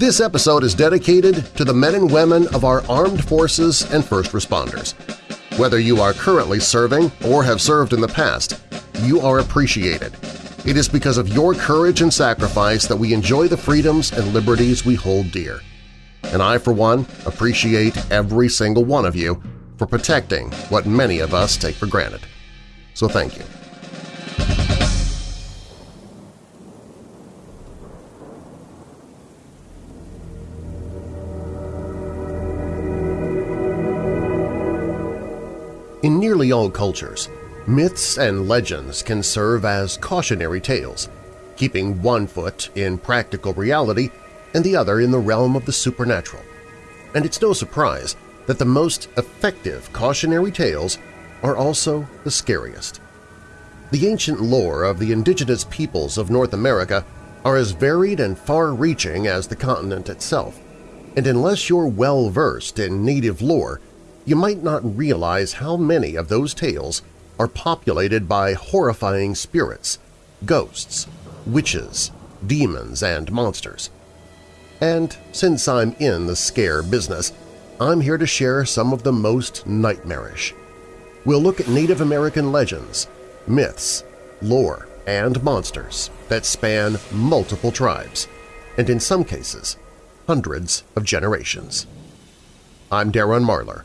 This episode is dedicated to the men and women of our armed forces and first responders. Whether you are currently serving or have served in the past, you are appreciated. It is because of your courage and sacrifice that we enjoy the freedoms and liberties we hold dear. And I, for one, appreciate every single one of you for protecting what many of us take for granted. So thank you. Nearly all cultures, myths and legends can serve as cautionary tales, keeping one foot in practical reality and the other in the realm of the supernatural. And it's no surprise that the most effective cautionary tales are also the scariest. The ancient lore of the indigenous peoples of North America are as varied and far-reaching as the continent itself, and unless you're well-versed in native lore, you might not realize how many of those tales are populated by horrifying spirits, ghosts, witches, demons, and monsters. And since I'm in the scare business, I'm here to share some of the most nightmarish. We'll look at Native American legends, myths, lore, and monsters that span multiple tribes, and in some cases, hundreds of generations. I'm Darren Marlar,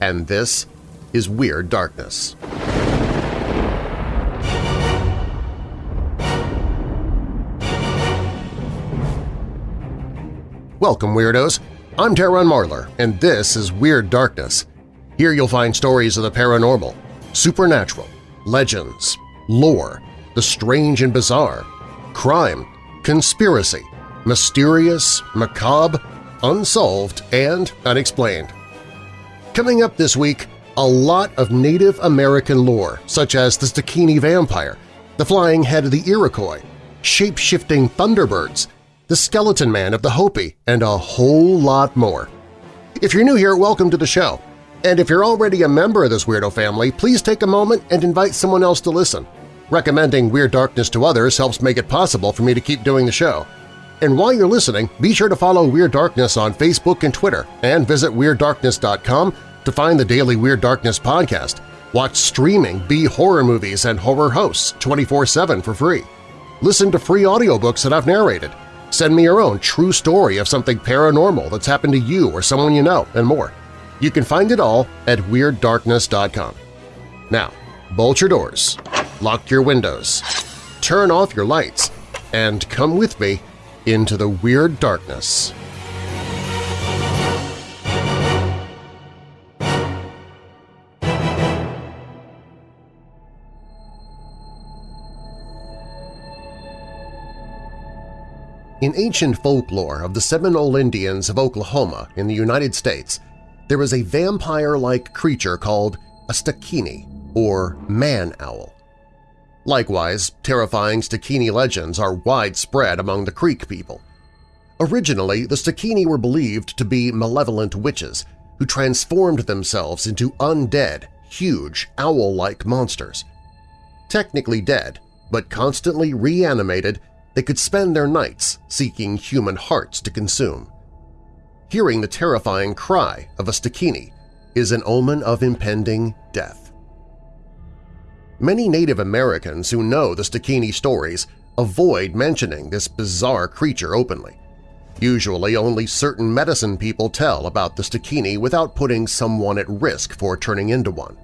and this is Weird Darkness. Welcome, Weirdos! I'm Darren Marlar, and this is Weird Darkness. Here you'll find stories of the paranormal, supernatural, legends, lore, the strange and bizarre, crime, conspiracy, mysterious, macabre, unsolved, and unexplained. Coming up this week, a lot of Native American lore, such as the Stakini Vampire, the Flying Head of the Iroquois, shape-shifting Thunderbirds, the Skeleton Man of the Hopi, and a whole lot more. If you're new here, welcome to the show. And if you're already a member of this weirdo family, please take a moment and invite someone else to listen. Recommending Weird Darkness to others helps make it possible for me to keep doing the show. And while you're listening, be sure to follow Weird Darkness on Facebook and Twitter, and visit WeirdDarkness.com to find the daily Weird Darkness podcast. Watch streaming B horror movies and horror hosts 24-7 for free. Listen to free audiobooks that I've narrated. Send me your own true story of something paranormal that's happened to you or someone you know, and more. You can find it all at WeirdDarkness.com. Now, bolt your doors, lock your windows, turn off your lights, and come with me into the Weird Darkness. In ancient folklore of the Seminole Indians of Oklahoma in the United States, there is a vampire-like creature called a Stakini, or man-owl. Likewise, terrifying Stakini legends are widespread among the Creek people. Originally, the Stakini were believed to be malevolent witches who transformed themselves into undead, huge, owl-like monsters. Technically dead, but constantly reanimated they could spend their nights seeking human hearts to consume. Hearing the terrifying cry of a Stakini is an omen of impending death. Many Native Americans who know the Stakini stories avoid mentioning this bizarre creature openly. Usually only certain medicine people tell about the Stakini without putting someone at risk for turning into one.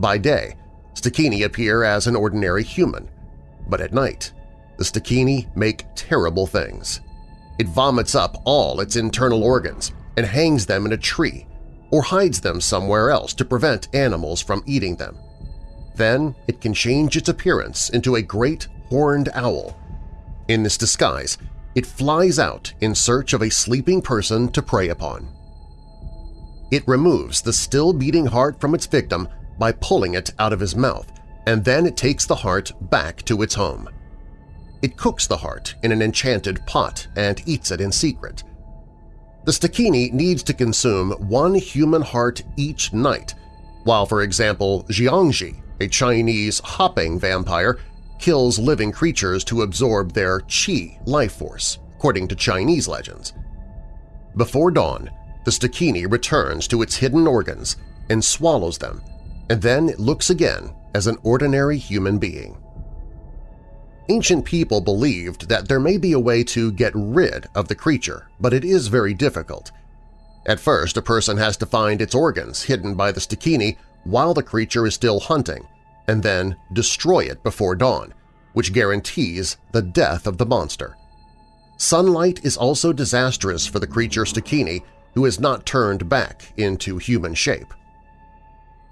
By day, Stakini appear as an ordinary human, but at night the Stakini make terrible things. It vomits up all its internal organs and hangs them in a tree or hides them somewhere else to prevent animals from eating them. Then it can change its appearance into a great horned owl. In this disguise, it flies out in search of a sleeping person to prey upon. It removes the still-beating heart from its victim by pulling it out of his mouth, and then it takes the heart back to its home. It cooks the heart in an enchanted pot and eats it in secret. The Stakini needs to consume one human heart each night, while, for example, Jiangshi, a Chinese hopping vampire, kills living creatures to absorb their qi life force, according to Chinese legends. Before dawn, the Stakini returns to its hidden organs and swallows them, and then it looks again as an ordinary human being. Ancient people believed that there may be a way to get rid of the creature, but it is very difficult. At first, a person has to find its organs hidden by the Stakini while the creature is still hunting, and then destroy it before dawn, which guarantees the death of the monster. Sunlight is also disastrous for the creature Stakini who has not turned back into human shape.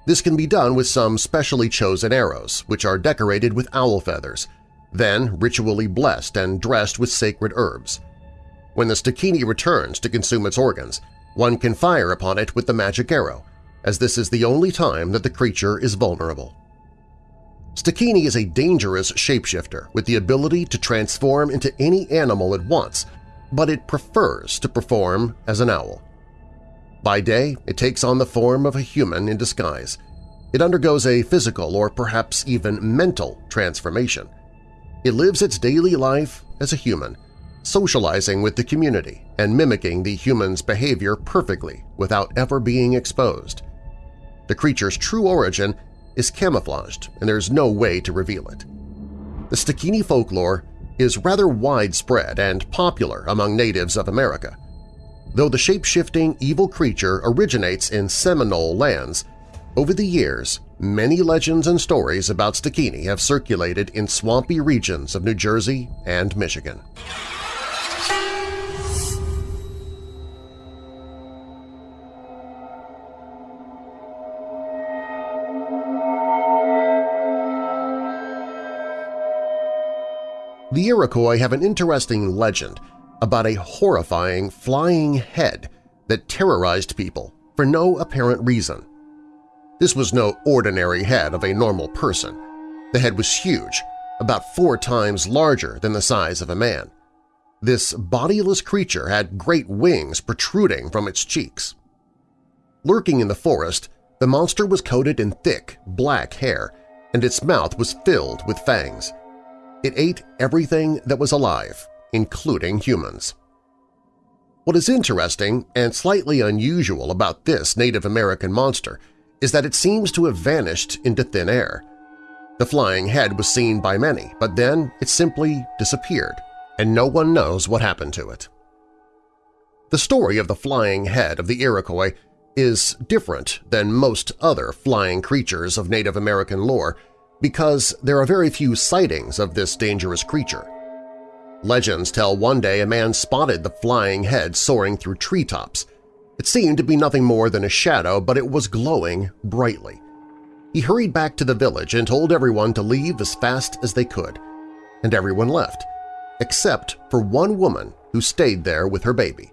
This can be done with some specially chosen arrows, which are decorated with owl feathers, then ritually blessed and dressed with sacred herbs. When the Stakini returns to consume its organs, one can fire upon it with the magic arrow, as this is the only time that the creature is vulnerable. Stakini is a dangerous shapeshifter with the ability to transform into any animal it wants, but it prefers to perform as an owl. By day, it takes on the form of a human in disguise. It undergoes a physical or perhaps even mental transformation. It lives its daily life as a human, socializing with the community and mimicking the human's behavior perfectly without ever being exposed. The creature's true origin is camouflaged and there's no way to reveal it. The Stakini folklore is rather widespread and popular among natives of America. Though the shape-shifting evil creature originates in Seminole lands, over the years many legends and stories about Stakini have circulated in swampy regions of New Jersey and Michigan. The Iroquois have an interesting legend about a horrifying flying head that terrorized people for no apparent reason. This was no ordinary head of a normal person. The head was huge, about four times larger than the size of a man. This bodiless creature had great wings protruding from its cheeks. Lurking in the forest, the monster was coated in thick, black hair, and its mouth was filled with fangs. It ate everything that was alive, including humans. What is interesting and slightly unusual about this Native American monster is that it seems to have vanished into thin air. The flying head was seen by many, but then it simply disappeared, and no one knows what happened to it. The story of the flying head of the Iroquois is different than most other flying creatures of Native American lore because there are very few sightings of this dangerous creature. Legends tell one day a man spotted the flying head soaring through treetops. It seemed to be nothing more than a shadow, but it was glowing brightly. He hurried back to the village and told everyone to leave as fast as they could, and everyone left, except for one woman who stayed there with her baby.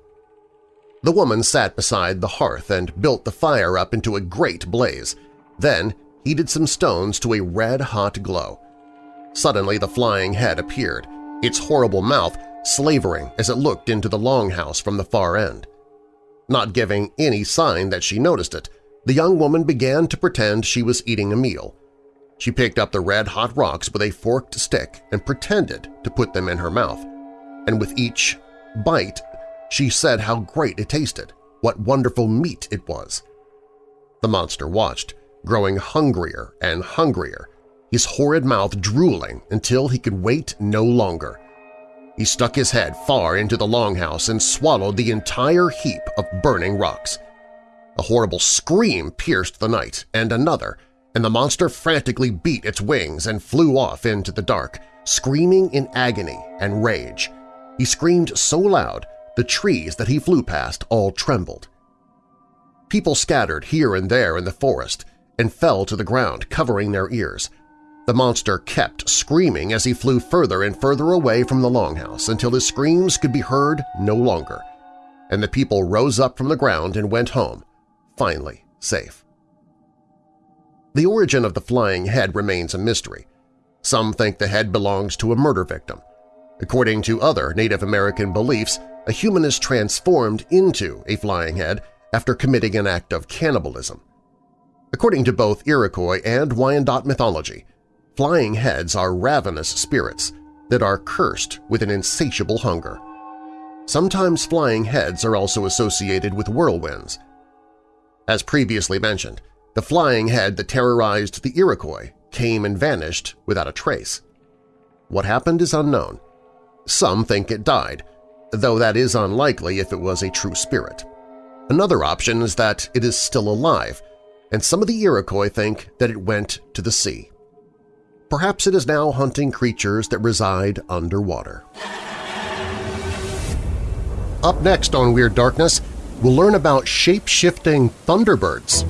The woman sat beside the hearth and built the fire up into a great blaze. Then heated some stones to a red-hot glow. Suddenly the flying head appeared, its horrible mouth slavering as it looked into the longhouse from the far end. Not giving any sign that she noticed it, the young woman began to pretend she was eating a meal. She picked up the red-hot rocks with a forked stick and pretended to put them in her mouth, and with each bite she said how great it tasted, what wonderful meat it was. The monster watched, growing hungrier and hungrier, his horrid mouth drooling until he could wait no longer. He stuck his head far into the longhouse and swallowed the entire heap of burning rocks. A horrible scream pierced the night, and another, and the monster frantically beat its wings and flew off into the dark, screaming in agony and rage. He screamed so loud the trees that he flew past all trembled. People scattered here and there in the forest, and fell to the ground, covering their ears. The monster kept screaming as he flew further and further away from the longhouse until his screams could be heard no longer, and the people rose up from the ground and went home, finally safe. The origin of the flying head remains a mystery. Some think the head belongs to a murder victim. According to other Native American beliefs, a human is transformed into a flying head after committing an act of cannibalism. According to both Iroquois and Wyandot mythology, flying heads are ravenous spirits that are cursed with an insatiable hunger. sometimes flying heads are also associated with whirlwinds. As previously mentioned, the flying head that terrorized the Iroquois came and vanished without a trace. What happened is unknown. Some think it died, though that is unlikely if it was a true spirit. Another option is that it is still alive, and some of the Iroquois think that it went to the sea. Perhaps it is now hunting creatures that reside underwater. Up next on Weird Darkness, we'll learn about shape-shifting thunderbirds.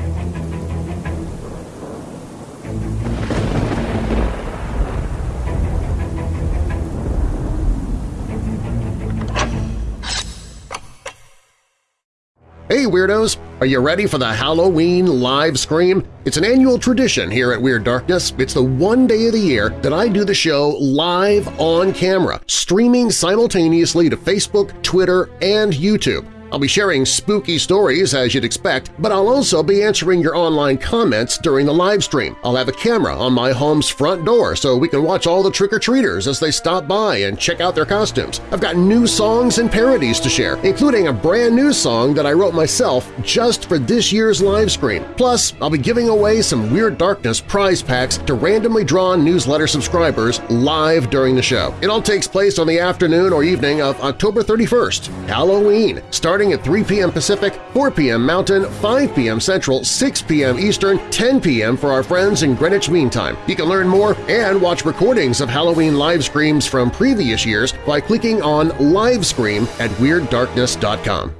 Hey Weirdos! Are you ready for the Halloween live scream? It's an annual tradition here at Weird Darkness. It's the one day of the year that I do the show live on camera, streaming simultaneously to Facebook, Twitter, and YouTube. I'll be sharing spooky stories as you'd expect, but I'll also be answering your online comments during the live stream. I'll have a camera on my home's front door so we can watch all the trick-or-treaters as they stop by and check out their costumes. I've got new songs and parodies to share, including a brand new song that I wrote myself just for this year's live stream. Plus, I'll be giving away some Weird Darkness prize packs to randomly drawn newsletter subscribers live during the show. It all takes place on the afternoon or evening of October 31st, Halloween, starting starting at 3 p.m. Pacific, 4 p.m. Mountain, 5 p.m. Central, 6 p.m. Eastern, 10 p.m. for our friends in Greenwich Mean Time. You can learn more and watch recordings of Halloween live screams from previous years by clicking on Live Scream at WeirdDarkness.com.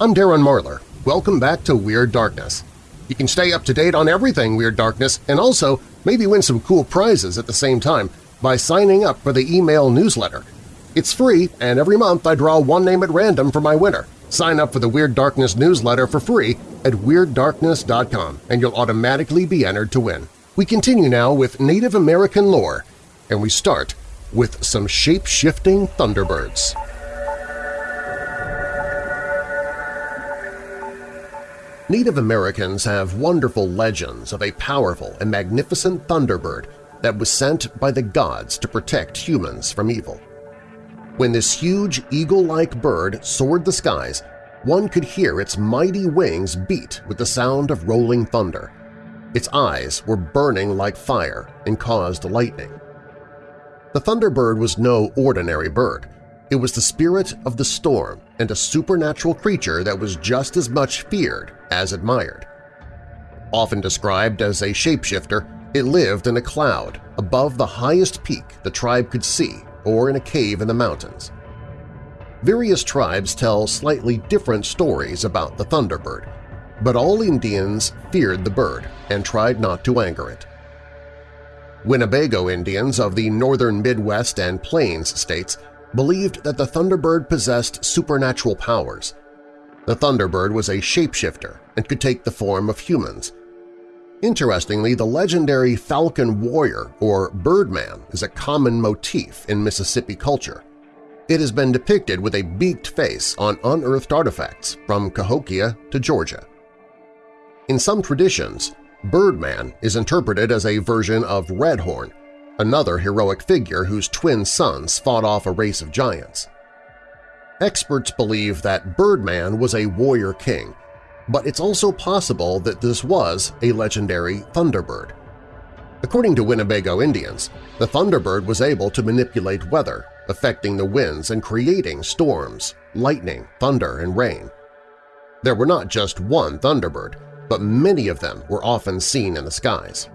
I'm Darren Marlar. Welcome back to Weird Darkness. You can stay up to date on everything Weird Darkness and also maybe win some cool prizes at the same time by signing up for the email newsletter. It's free, and every month I draw one name at random for my winner. Sign up for the Weird Darkness newsletter for free at WeirdDarkness.com and you'll automatically be entered to win. We continue now with Native American lore, and we start with some shape-shifting Thunderbirds. Native Americans have wonderful legends of a powerful and magnificent thunderbird that was sent by the gods to protect humans from evil. When this huge eagle-like bird soared the skies, one could hear its mighty wings beat with the sound of rolling thunder. Its eyes were burning like fire and caused lightning. The thunderbird was no ordinary bird. It was the spirit of the storm and a supernatural creature that was just as much feared as admired. Often described as a shapeshifter, it lived in a cloud above the highest peak the tribe could see or in a cave in the mountains. Various tribes tell slightly different stories about the Thunderbird, but all Indians feared the bird and tried not to anger it. Winnebago Indians of the northern Midwest and Plains states believed that the Thunderbird possessed supernatural powers. The Thunderbird was a shapeshifter and could take the form of humans. Interestingly, the legendary Falcon Warrior or Birdman is a common motif in Mississippi culture. It has been depicted with a beaked face on unearthed artifacts from Cahokia to Georgia. In some traditions, Birdman is interpreted as a version of Redhorn, another heroic figure whose twin sons fought off a race of giants. Experts believe that Birdman was a warrior king, but it's also possible that this was a legendary Thunderbird. According to Winnebago Indians, the Thunderbird was able to manipulate weather, affecting the winds and creating storms, lightning, thunder, and rain. There were not just one Thunderbird, but many of them were often seen in the skies.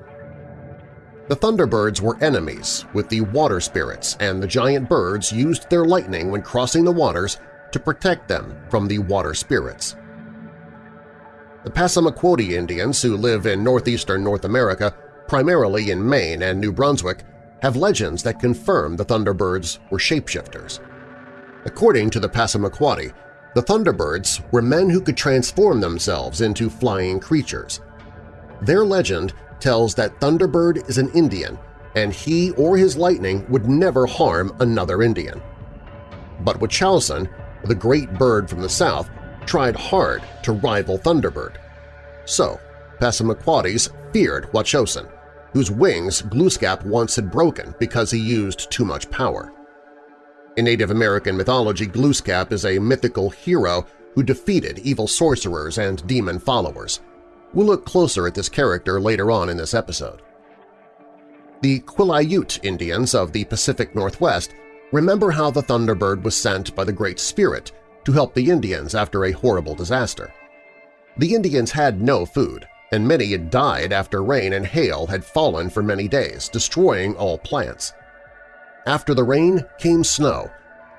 The Thunderbirds were enemies with the water spirits, and the giant birds used their lightning when crossing the waters to protect them from the water spirits. The Passamaquoddy Indians who live in northeastern North America, primarily in Maine and New Brunswick, have legends that confirm the Thunderbirds were shapeshifters. According to the Passamaquoddy, the Thunderbirds were men who could transform themselves into flying creatures. Their legend tells that Thunderbird is an Indian and he or his lightning would never harm another Indian. But Wachowson, the great bird from the south, tried hard to rival Thunderbird. So, Passamaquoddies feared Wachusett, whose wings Glooskap once had broken because he used too much power. In Native American mythology, Glooskap is a mythical hero who defeated evil sorcerers and demon followers. We'll look closer at this character later on in this episode. The Quileute Indians of the Pacific Northwest remember how the Thunderbird was sent by the Great Spirit to help the Indians after a horrible disaster. The Indians had no food, and many had died after rain and hail had fallen for many days, destroying all plants. After the rain came snow,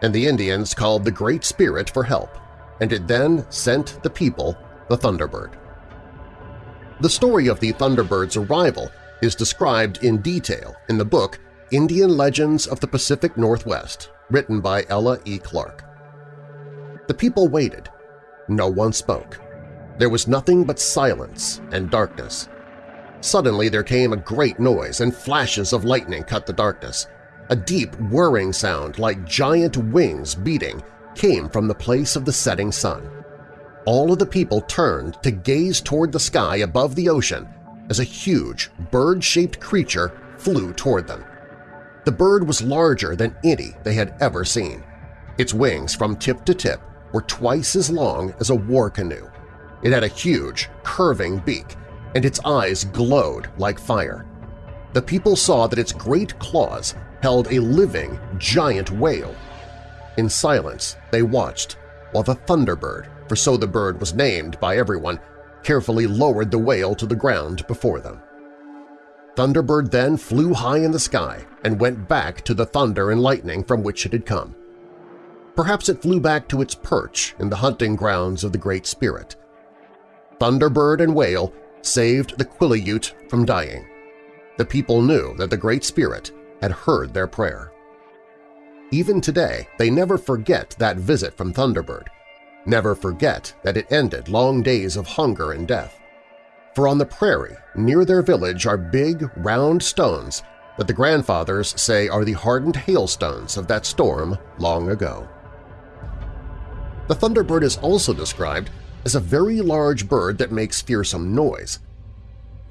and the Indians called the Great Spirit for help, and it then sent the people the Thunderbird. The story of the Thunderbird's arrival is described in detail in the book Indian Legends of the Pacific Northwest, written by Ella E. Clark. The people waited. No one spoke. There was nothing but silence and darkness. Suddenly there came a great noise and flashes of lightning cut the darkness. A deep whirring sound like giant wings beating came from the place of the setting sun. All of the people turned to gaze toward the sky above the ocean as a huge, bird-shaped creature flew toward them. The bird was larger than any they had ever seen. Its wings from tip to tip were twice as long as a war canoe. It had a huge, curving beak, and its eyes glowed like fire. The people saw that its great claws held a living, giant whale. In silence, they watched while the Thunderbird, for so the bird was named by everyone, carefully lowered the whale to the ground before them. Thunderbird then flew high in the sky and went back to the thunder and lightning from which it had come. Perhaps it flew back to its perch in the hunting grounds of the Great Spirit. Thunderbird and whale saved the Quileute from dying. The people knew that the Great Spirit had heard their prayer. Even today, they never forget that visit from Thunderbird, never forget that it ended long days of hunger and death. For on the prairie near their village are big, round stones that the grandfathers say are the hardened hailstones of that storm long ago. The thunderbird is also described as a very large bird that makes fearsome noise.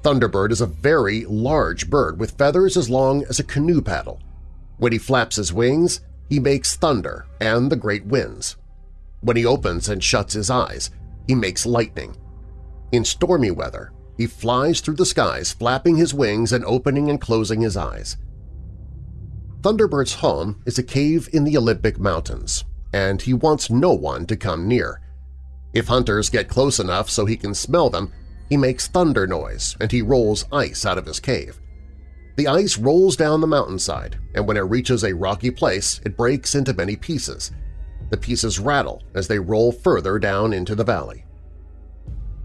Thunderbird is a very large bird with feathers as long as a canoe paddle. When he flaps his wings, he makes thunder and the great winds. When he opens and shuts his eyes, he makes lightning. In stormy weather, he flies through the skies flapping his wings and opening and closing his eyes. Thunderbird's home is a cave in the Olympic Mountains, and he wants no one to come near. If hunters get close enough so he can smell them, he makes thunder noise and he rolls ice out of his cave. The ice rolls down the mountainside, and when it reaches a rocky place, it breaks into many pieces. The pieces rattle as they roll further down into the valley.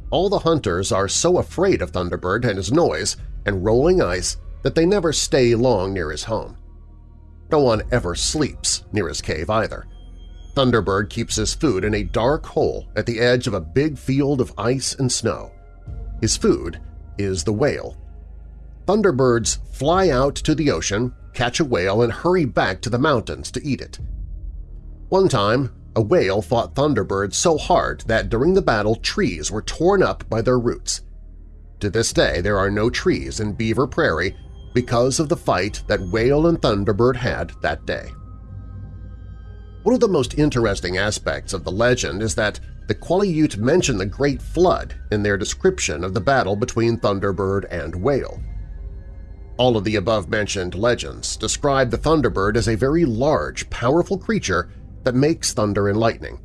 All the hunters are so afraid of Thunderbird and his noise and rolling ice that they never stay long near his home. No one ever sleeps near his cave either. Thunderbird keeps his food in a dark hole at the edge of a big field of ice and snow. His food is the whale, Thunderbirds fly out to the ocean, catch a whale, and hurry back to the mountains to eat it. One time, a whale fought Thunderbird so hard that during the battle trees were torn up by their roots. To this day there are no trees in Beaver Prairie because of the fight that Whale and Thunderbird had that day. One of the most interesting aspects of the legend is that the Quileute mention the Great Flood in their description of the battle between Thunderbird and Whale. All of the above-mentioned legends describe the Thunderbird as a very large, powerful creature that makes thunder and lightning.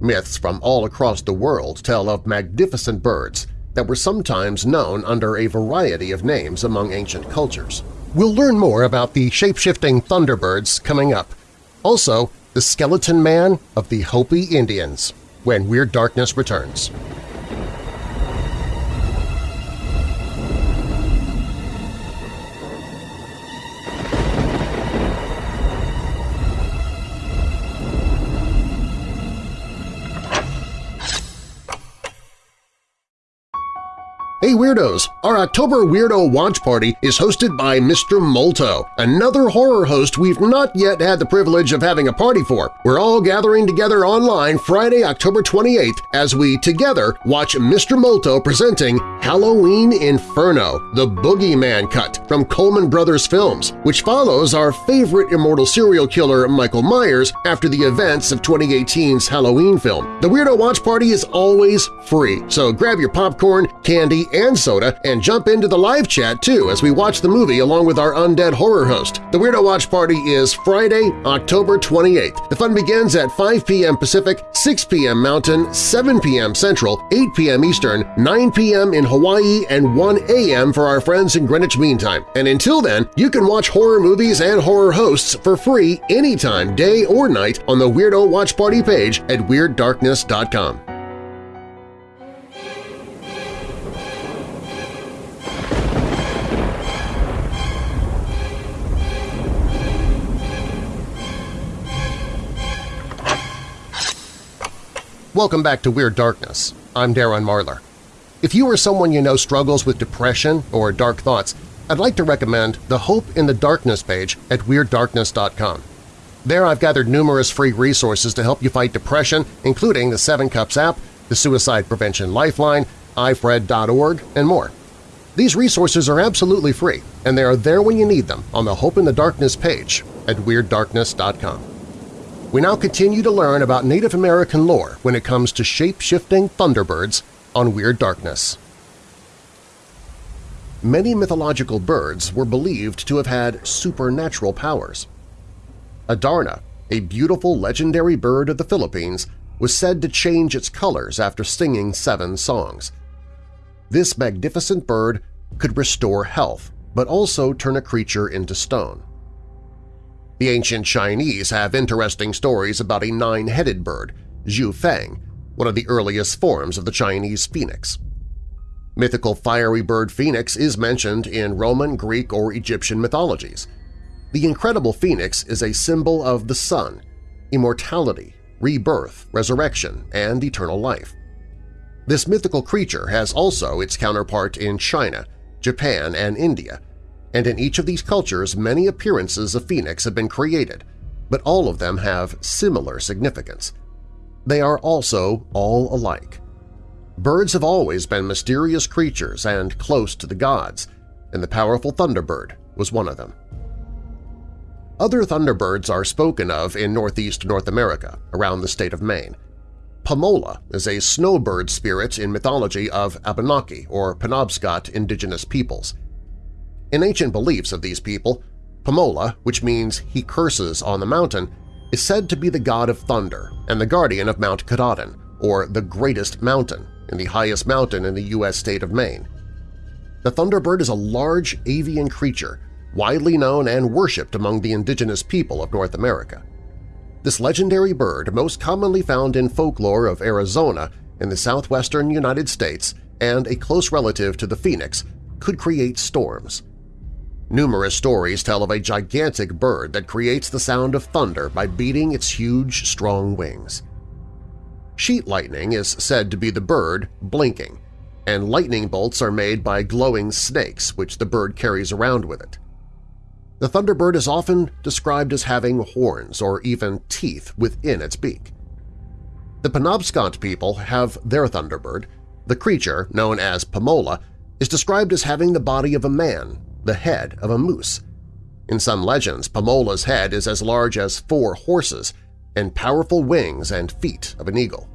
Myths from all across the world tell of magnificent birds that were sometimes known under a variety of names among ancient cultures. We'll learn more about the shape-shifting Thunderbirds coming up. Also, the Skeleton Man of the Hopi Indians, when Weird Darkness returns. Weirdos! Our October Weirdo Watch Party is hosted by Mr. Molto, another horror host we've not yet had the privilege of having a party for. We're all gathering together online Friday, October 28th as we together watch Mr. Molto presenting Halloween Inferno, the Boogeyman Cut from Coleman Brothers Films, which follows our favorite immortal serial killer Michael Myers after the events of 2018's Halloween film. The Weirdo Watch Party is always free, so grab your popcorn, candy, and soda and jump into the live chat too as we watch the movie along with our undead horror host. The Weirdo Watch Party is Friday, October 28th. The fun begins at 5 p.m. Pacific, 6 p.m. Mountain, 7 p.m. Central, 8 p.m. Eastern, 9 p.m. in Hawaii, and 1 a.m. for our friends in Greenwich Mean Time. And until then, you can watch horror movies and horror hosts for free anytime, day or night, on the Weirdo Watch Party page at WeirdDarkness.com. Welcome back to Weird Darkness. I'm Darren Marlar. If you or someone you know struggles with depression or dark thoughts, I'd like to recommend the Hope in the Darkness page at WeirdDarkness.com. There I've gathered numerous free resources to help you fight depression, including the Seven Cups app, the Suicide Prevention Lifeline, ifred.org, and more. These resources are absolutely free, and they are there when you need them on the Hope in the Darkness page at WeirdDarkness.com. We now continue to learn about Native American lore when it comes to shape-shifting thunderbirds on Weird Darkness. Many mythological birds were believed to have had supernatural powers. Adarna, a beautiful legendary bird of the Philippines, was said to change its colors after singing seven songs. This magnificent bird could restore health, but also turn a creature into stone. The ancient Chinese have interesting stories about a nine-headed bird, Zhu Feng, one of the earliest forms of the Chinese phoenix. Mythical fiery bird phoenix is mentioned in Roman, Greek, or Egyptian mythologies. The incredible phoenix is a symbol of the sun, immortality, rebirth, resurrection, and eternal life. This mythical creature has also its counterpart in China, Japan, and India, and in each of these cultures many appearances of Phoenix have been created, but all of them have similar significance. They are also all alike. Birds have always been mysterious creatures and close to the gods, and the powerful thunderbird was one of them. Other thunderbirds are spoken of in northeast North America, around the state of Maine. Pamola is a snowbird spirit in mythology of Abenaki or Penobscot indigenous peoples. In ancient beliefs of these people, Pamola, which means he curses on the mountain, is said to be the god of thunder and the guardian of Mount Katahdin, or the Greatest Mountain, and the highest mountain in the U.S. state of Maine. The thunderbird is a large avian creature widely known and worshipped among the indigenous people of North America. This legendary bird, most commonly found in folklore of Arizona in the southwestern United States and a close relative to the phoenix, could create storms. Numerous stories tell of a gigantic bird that creates the sound of thunder by beating its huge, strong wings. Sheet lightning is said to be the bird blinking, and lightning bolts are made by glowing snakes which the bird carries around with it. The thunderbird is often described as having horns or even teeth within its beak. The Penobscot people have their thunderbird. The creature, known as Pamola, is described as having the body of a man the head of a moose. In some legends, Pamola's head is as large as four horses and powerful wings and feet of an eagle.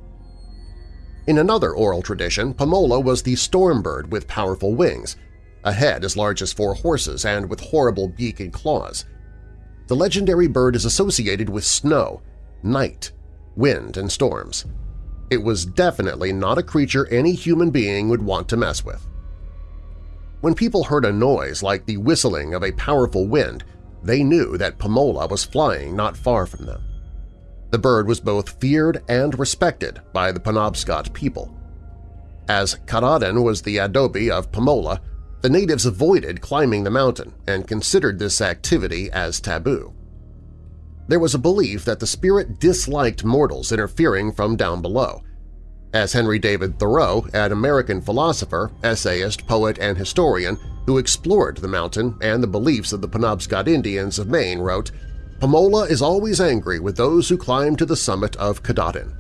In another oral tradition, Pamola was the storm bird with powerful wings, a head as large as four horses and with horrible beak and claws. The legendary bird is associated with snow, night, wind, and storms. It was definitely not a creature any human being would want to mess with. When people heard a noise like the whistling of a powerful wind, they knew that Pamola was flying not far from them. The bird was both feared and respected by the Penobscot people. As Katahdin was the adobe of Pamola, the natives avoided climbing the mountain and considered this activity as taboo. There was a belief that the spirit disliked mortals interfering from down below, as Henry David Thoreau, an American philosopher, essayist, poet, and historian who explored the mountain and the beliefs of the Penobscot Indians of Maine, wrote, Pamola is always angry with those who climb to the summit of Katahdin.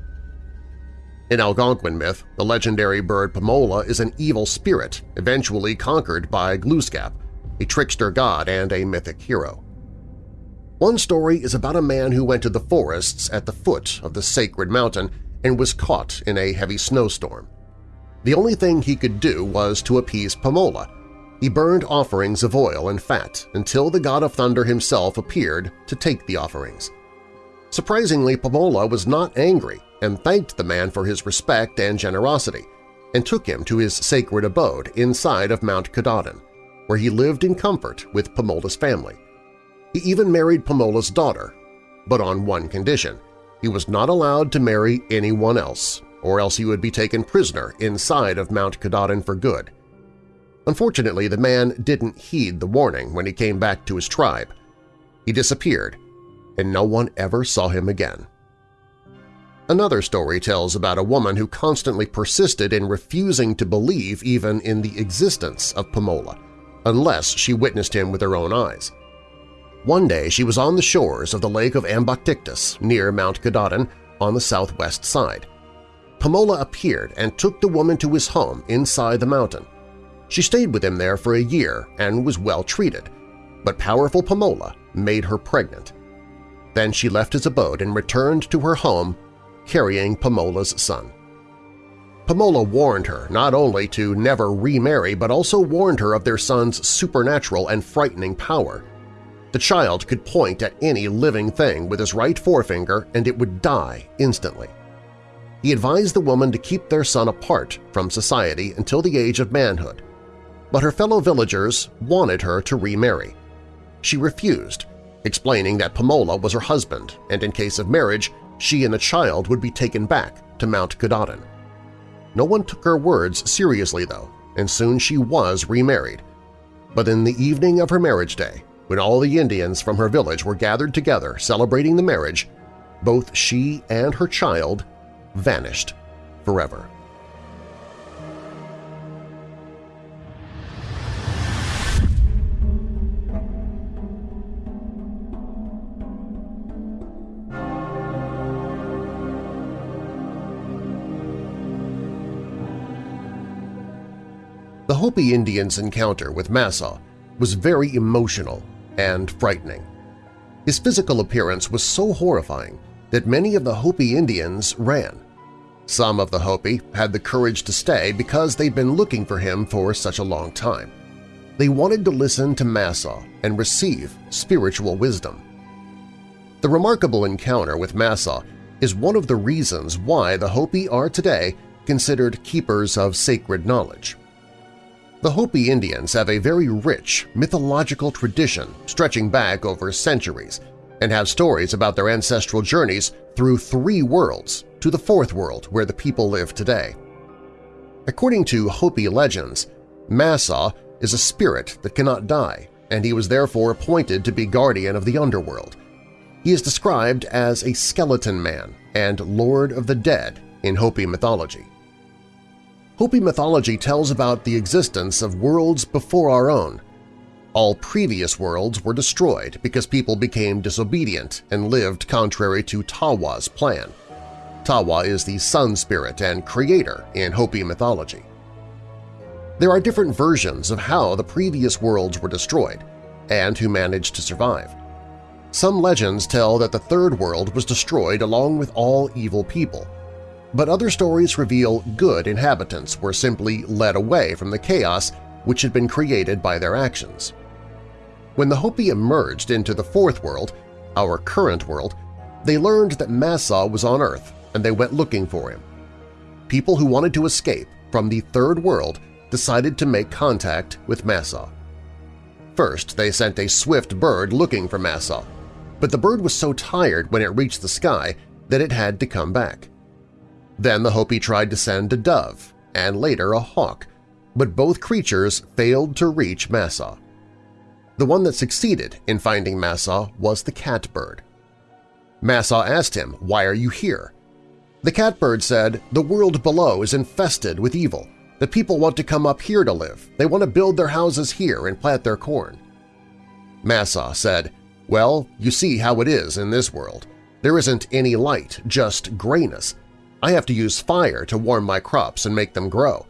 In Algonquin myth, the legendary bird Pamola is an evil spirit eventually conquered by Glooskap, a trickster god and a mythic hero. One story is about a man who went to the forests at the foot of the sacred mountain and was caught in a heavy snowstorm. The only thing he could do was to appease Pamola. He burned offerings of oil and fat until the god of thunder himself appeared to take the offerings. Surprisingly, Pamola was not angry and thanked the man for his respect and generosity, and took him to his sacred abode inside of Mount Katahdin, where he lived in comfort with Pamola's family. He even married Pamola's daughter, but on one condition – he was not allowed to marry anyone else, or else he would be taken prisoner inside of Mount Katahdin for good. Unfortunately, the man didn't heed the warning when he came back to his tribe. He disappeared, and no one ever saw him again. Another story tells about a woman who constantly persisted in refusing to believe even in the existence of Pamola, unless she witnessed him with her own eyes. One day she was on the shores of the lake of Amboctictus near Mount Katahdin on the southwest side. Pamola appeared and took the woman to his home inside the mountain. She stayed with him there for a year and was well treated, but powerful Pamola made her pregnant. Then she left his abode and returned to her home carrying Pamola's son. Pamola warned her not only to never remarry but also warned her of their son's supernatural and frightening power – the child could point at any living thing with his right forefinger and it would die instantly. He advised the woman to keep their son apart from society until the age of manhood, but her fellow villagers wanted her to remarry. She refused, explaining that Pamola was her husband and in case of marriage she and the child would be taken back to Mount Katahdin. No one took her words seriously, though, and soon she was remarried. But in the evening of her marriage day, when all the Indians from her village were gathered together celebrating the marriage, both she and her child vanished forever. The Hopi Indians' encounter with Massa was very emotional and frightening. His physical appearance was so horrifying that many of the Hopi Indians ran. Some of the Hopi had the courage to stay because they'd been looking for him for such a long time. They wanted to listen to Massa and receive spiritual wisdom. The remarkable encounter with Massa is one of the reasons why the Hopi are today considered keepers of sacred knowledge. The Hopi Indians have a very rich mythological tradition stretching back over centuries and have stories about their ancestral journeys through three worlds to the fourth world where the people live today. According to Hopi legends, Massa is a spirit that cannot die, and he was therefore appointed to be guardian of the underworld. He is described as a skeleton man and lord of the dead in Hopi mythology. Hopi mythology tells about the existence of worlds before our own. All previous worlds were destroyed because people became disobedient and lived contrary to Tawa's plan. Tawa is the sun spirit and creator in Hopi mythology. There are different versions of how the previous worlds were destroyed and who managed to survive. Some legends tell that the Third World was destroyed along with all evil people, but other stories reveal good inhabitants were simply led away from the chaos which had been created by their actions. When the Hopi emerged into the Fourth World, our current world, they learned that Massa was on Earth and they went looking for him. People who wanted to escape from the Third World decided to make contact with Massa. First, they sent a swift bird looking for Massa, but the bird was so tired when it reached the sky that it had to come back. Then the Hopi tried to send a dove and later a hawk, but both creatures failed to reach Massa. The one that succeeded in finding Massa was the catbird. Massa asked him, why are you here? The catbird said, the world below is infested with evil. The people want to come up here to live. They want to build their houses here and plant their corn. Massa said, well, you see how it is in this world. There isn't any light, just grayness. I have to use fire to warm my crops and make them grow.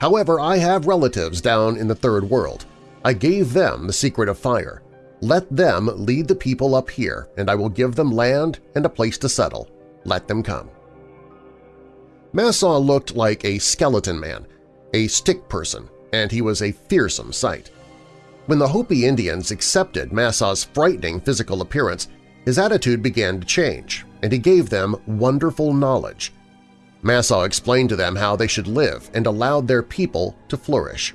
However, I have relatives down in the Third World. I gave them the secret of fire. Let them lead the people up here, and I will give them land and a place to settle. Let them come. Massa looked like a skeleton man, a stick person, and he was a fearsome sight. When the Hopi Indians accepted Massa's frightening physical appearance, his attitude began to change, and he gave them wonderful knowledge. Massa explained to them how they should live and allowed their people to flourish.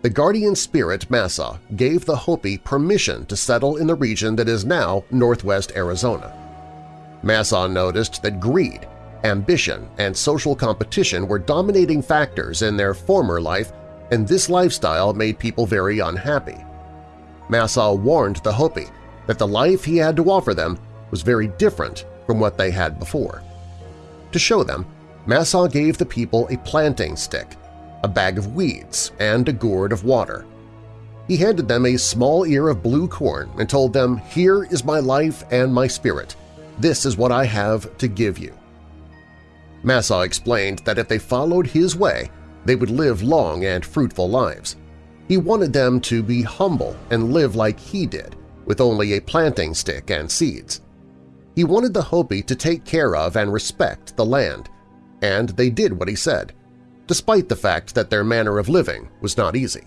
The guardian spirit Massa gave the Hopi permission to settle in the region that is now northwest Arizona. Massa noticed that greed, ambition, and social competition were dominating factors in their former life and this lifestyle made people very unhappy. Massa warned the Hopi that the life he had to offer them was very different from what they had before. To show them, Massa gave the people a planting stick, a bag of weeds, and a gourd of water. He handed them a small ear of blue corn and told them, Here is my life and my spirit. This is what I have to give you. Massa explained that if they followed his way, they would live long and fruitful lives. He wanted them to be humble and live like he did, with only a planting stick and seeds. He wanted the Hopi to take care of and respect the land, and they did what he said, despite the fact that their manner of living was not easy.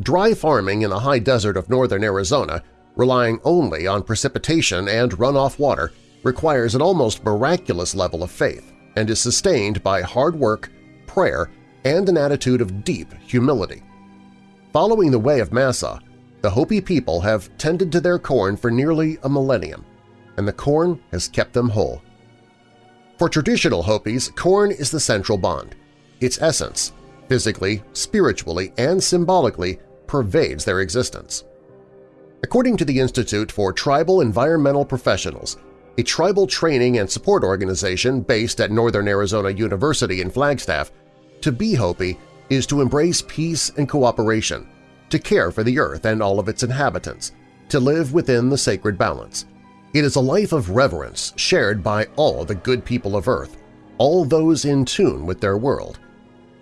Dry farming in the high desert of northern Arizona, relying only on precipitation and runoff water, requires an almost miraculous level of faith and is sustained by hard work, prayer, and an attitude of deep humility. Following the way of Massa, the Hopi people have tended to their corn for nearly a millennium, and the corn has kept them whole. For traditional Hopis, corn is the central bond. Its essence, physically, spiritually, and symbolically, pervades their existence. According to the Institute for Tribal Environmental Professionals, a tribal training and support organization based at Northern Arizona University in Flagstaff, to be Hopi is to embrace peace and cooperation, to care for the earth and all of its inhabitants, to live within the sacred balance. It is a life of reverence shared by all the good people of Earth, all those in tune with their world.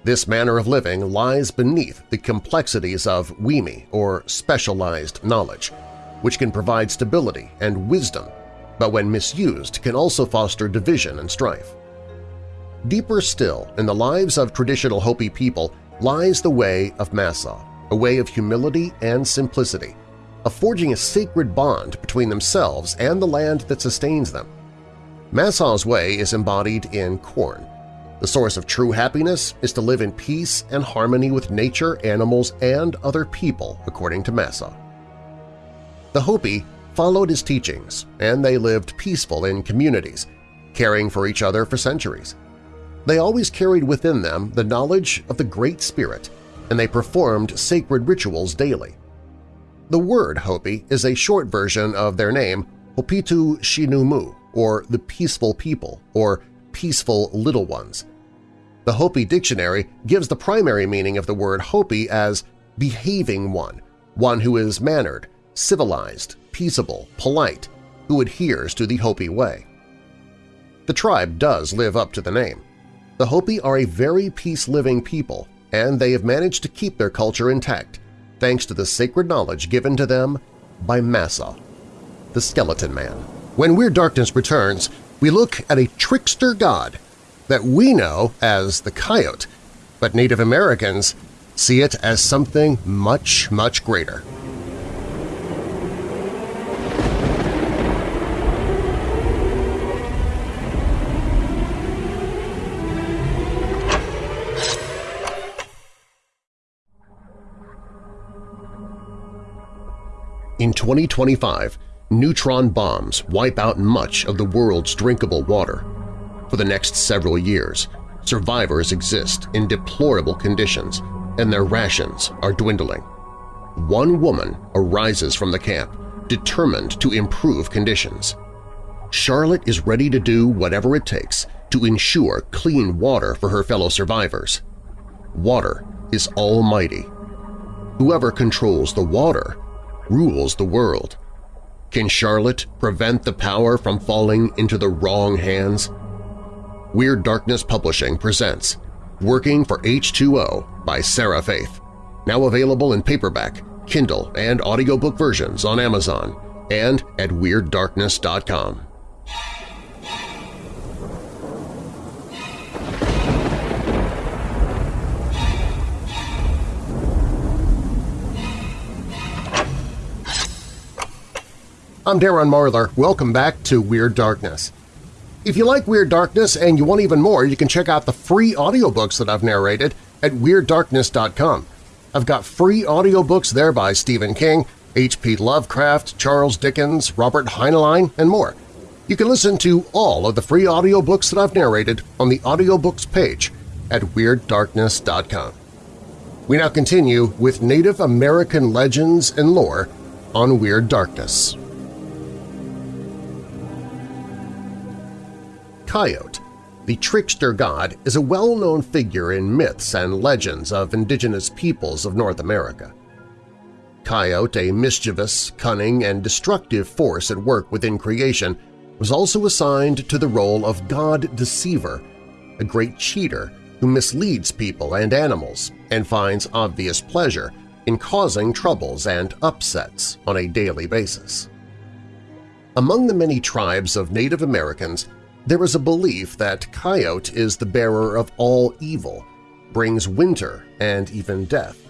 This manner of living lies beneath the complexities of Wimi or specialized knowledge, which can provide stability and wisdom, but when misused can also foster division and strife. Deeper still in the lives of traditional Hopi people lies the way of Massa, a way of humility and simplicity, of forging a sacred bond between themselves and the land that sustains them. Massa's way is embodied in corn. The source of true happiness is to live in peace and harmony with nature, animals, and other people, according to Massa. The Hopi followed his teachings, and they lived peaceful in communities, caring for each other for centuries. They always carried within them the knowledge of the Great Spirit, and they performed sacred rituals daily. The word Hopi is a short version of their name Hopitu Shinumu, or the Peaceful People, or Peaceful Little Ones. The Hopi dictionary gives the primary meaning of the word Hopi as behaving one, one who is mannered, civilized, peaceable, polite, who adheres to the Hopi way. The tribe does live up to the name. The Hopi are a very peace-living people, and they have managed to keep their culture intact thanks to the sacred knowledge given to them by Massa, the Skeleton Man. When Weird Darkness returns, we look at a trickster god that we know as the coyote, but Native Americans see it as something much, much greater. In 2025, neutron bombs wipe out much of the world's drinkable water. For the next several years, survivors exist in deplorable conditions and their rations are dwindling. One woman arises from the camp, determined to improve conditions. Charlotte is ready to do whatever it takes to ensure clean water for her fellow survivors. Water is almighty. Whoever controls the water rules the world. Can Charlotte prevent the power from falling into the wrong hands? Weird Darkness Publishing presents Working for H2O by Sarah Faith, now available in paperback, Kindle, and audiobook versions on Amazon and at WeirdDarkness.com. I'm Darren Marlar. Welcome back to Weird Darkness. If you like Weird Darkness and you want even more, you can check out the free audiobooks that I've narrated at WeirdDarkness.com. I've got free audiobooks there by Stephen King, H.P. Lovecraft, Charles Dickens, Robert Heinlein, and more. You can listen to all of the free audiobooks that I've narrated on the audiobooks page at WeirdDarkness.com. We now continue with Native American legends and lore on Weird Darkness. Coyote, the trickster god, is a well-known figure in myths and legends of indigenous peoples of North America. Coyote, a mischievous, cunning, and destructive force at work within creation, was also assigned to the role of God Deceiver, a great cheater who misleads people and animals and finds obvious pleasure in causing troubles and upsets on a daily basis. Among the many tribes of Native Americans, there is a belief that Coyote is the bearer of all evil, brings winter and even death.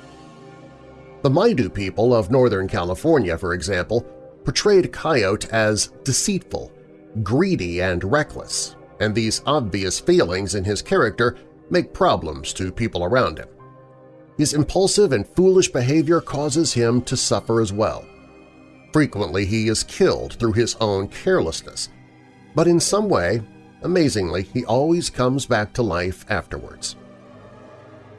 The Maidu people of Northern California, for example, portrayed Coyote as deceitful, greedy, and reckless, and these obvious failings in his character make problems to people around him. His impulsive and foolish behavior causes him to suffer as well. Frequently he is killed through his own carelessness, but in some way, amazingly, he always comes back to life afterwards.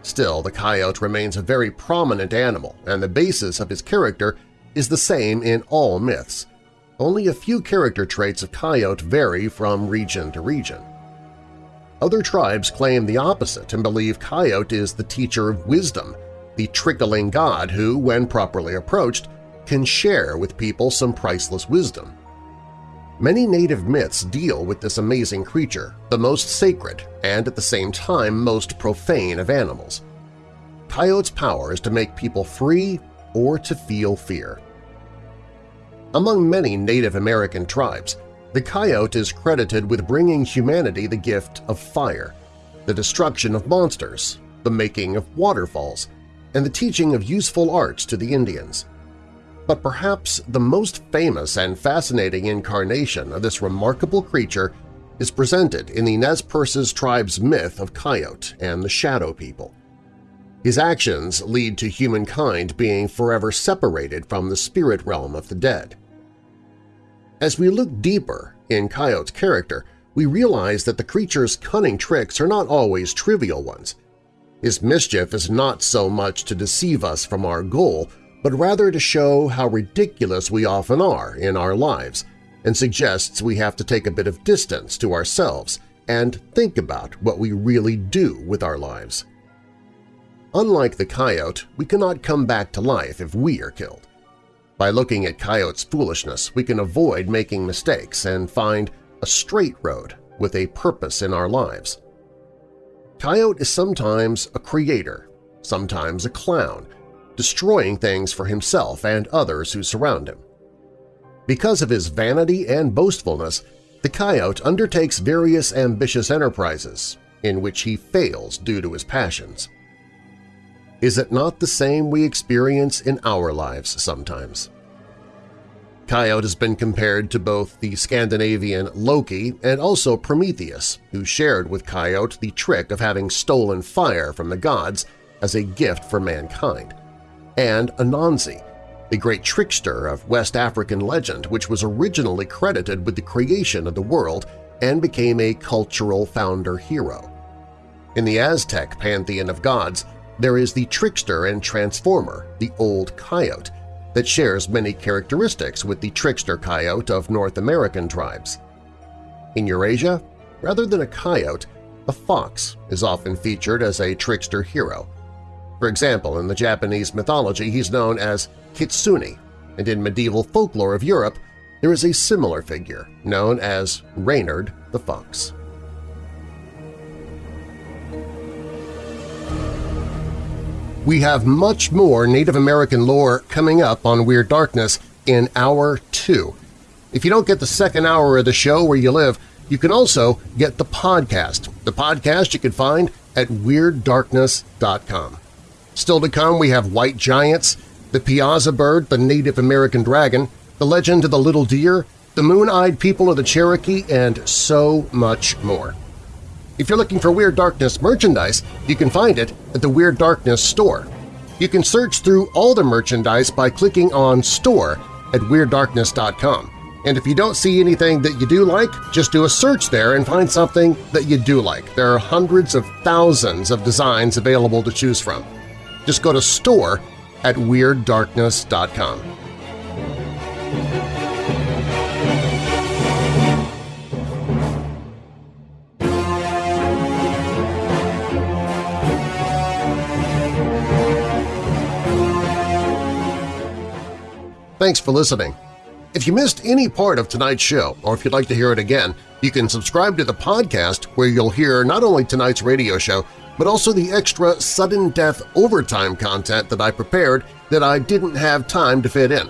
Still, the coyote remains a very prominent animal, and the basis of his character is the same in all myths. Only a few character traits of coyote vary from region to region. Other tribes claim the opposite and believe coyote is the teacher of wisdom, the trickling god who, when properly approached, can share with people some priceless wisdom. Many native myths deal with this amazing creature, the most sacred and at the same time most profane of animals. Coyote's power is to make people free or to feel fear. Among many Native American tribes, the coyote is credited with bringing humanity the gift of fire, the destruction of monsters, the making of waterfalls, and the teaching of useful arts to the Indians but perhaps the most famous and fascinating incarnation of this remarkable creature is presented in the Nez Perces tribe's myth of Coyote and the Shadow People. His actions lead to humankind being forever separated from the spirit realm of the dead. As we look deeper in Coyote's character, we realize that the creature's cunning tricks are not always trivial ones. His mischief is not so much to deceive us from our goal, but rather to show how ridiculous we often are in our lives and suggests we have to take a bit of distance to ourselves and think about what we really do with our lives. Unlike the coyote, we cannot come back to life if we are killed. By looking at coyote's foolishness, we can avoid making mistakes and find a straight road with a purpose in our lives. Coyote is sometimes a creator, sometimes a clown, destroying things for himself and others who surround him. Because of his vanity and boastfulness, the coyote undertakes various ambitious enterprises in which he fails due to his passions. Is it not the same we experience in our lives sometimes? Coyote has been compared to both the Scandinavian Loki and also Prometheus, who shared with Coyote the trick of having stolen fire from the gods as a gift for mankind and Anansi, the great trickster of West African legend which was originally credited with the creation of the world and became a cultural founder hero. In the Aztec pantheon of gods, there is the trickster and transformer, the Old Coyote, that shares many characteristics with the trickster coyote of North American tribes. In Eurasia, rather than a coyote, a fox is often featured as a trickster hero. For example, in the Japanese mythology he's known as Kitsune, and in medieval folklore of Europe there is a similar figure known as Reynard the Fox. We have much more Native American lore coming up on Weird Darkness in Hour 2. If you don't get the second hour of the show where you live, you can also get the podcast. The podcast you can find at WeirdDarkness.com. Still to come, we have White Giants, the Piasa Bird, the Native American Dragon, the Legend of the Little Deer, the Moon-Eyed People of the Cherokee, and so much more. If you're looking for Weird Darkness merchandise, you can find it at the Weird Darkness store. You can search through all the merchandise by clicking on Store at WeirdDarkness.com. And if you don't see anything that you do like, just do a search there and find something that you do like. There are hundreds of thousands of designs available to choose from. Just go to store at WeirdDarkness.com. Thanks for listening. If you missed any part of tonight's show, or if you'd like to hear it again, you can subscribe to the podcast where you'll hear not only tonight's radio show, but also the extra sudden death overtime content that I prepared that I didn't have time to fit in.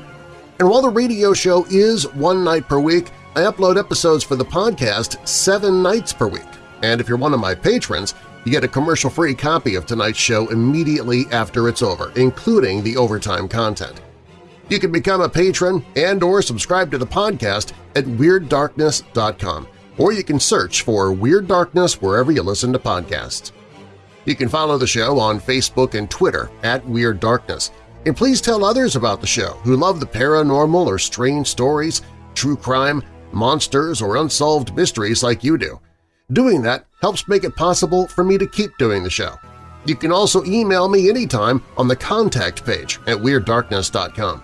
And while the radio show is one night per week, I upload episodes for the podcast seven nights per week. And if you're one of my patrons, you get a commercial-free copy of tonight's show immediately after it's over, including the overtime content. You can become a patron and or subscribe to the podcast at WeirdDarkness.com, or you can search for Weird Darkness wherever you listen to podcasts. You can follow the show on Facebook and Twitter at Weird Darkness, and please tell others about the show who love the paranormal or strange stories, true crime, monsters, or unsolved mysteries like you do. Doing that helps make it possible for me to keep doing the show. You can also email me anytime on the contact page at WeirdDarkness.com.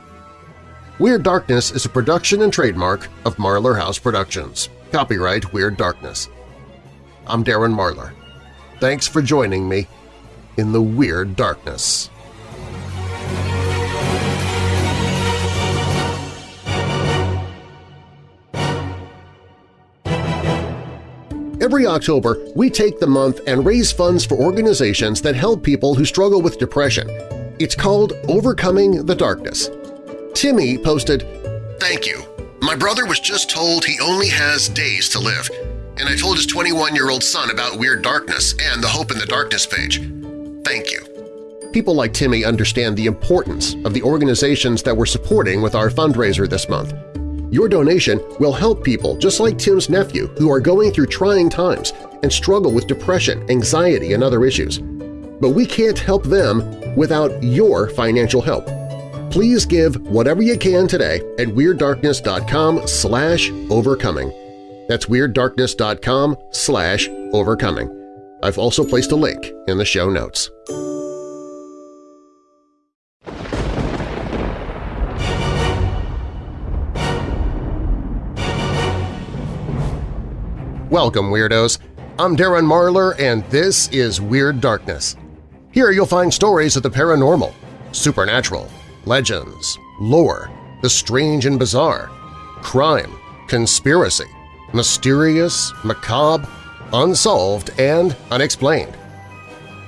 Weird Darkness is a production and trademark of Marlar House Productions. Copyright Weird Darkness. I'm Darren Marlar. Thanks for joining me in the Weird Darkness. Every October, we take the month and raise funds for organizations that help people who struggle with depression. It's called Overcoming the Darkness. Timmy posted, Thank you. My brother was just told he only has days to live, and I told his 21-year-old son about Weird Darkness and the Hope in the Darkness page. Thank you. People like Timmy understand the importance of the organizations that we're supporting with our fundraiser this month. Your donation will help people just like Tim's nephew who are going through trying times and struggle with depression, anxiety, and other issues. But we can't help them without your financial help please give whatever you can today at WeirdDarkness.com overcoming. That's WeirdDarkness.com slash overcoming. I've also placed a link in the show notes. Welcome, Weirdos! I'm Darren Marlar, and this is Weird Darkness. Here you'll find stories of the paranormal, supernatural, legends, lore, the strange and bizarre, crime, conspiracy, mysterious, macabre, unsolved, and unexplained.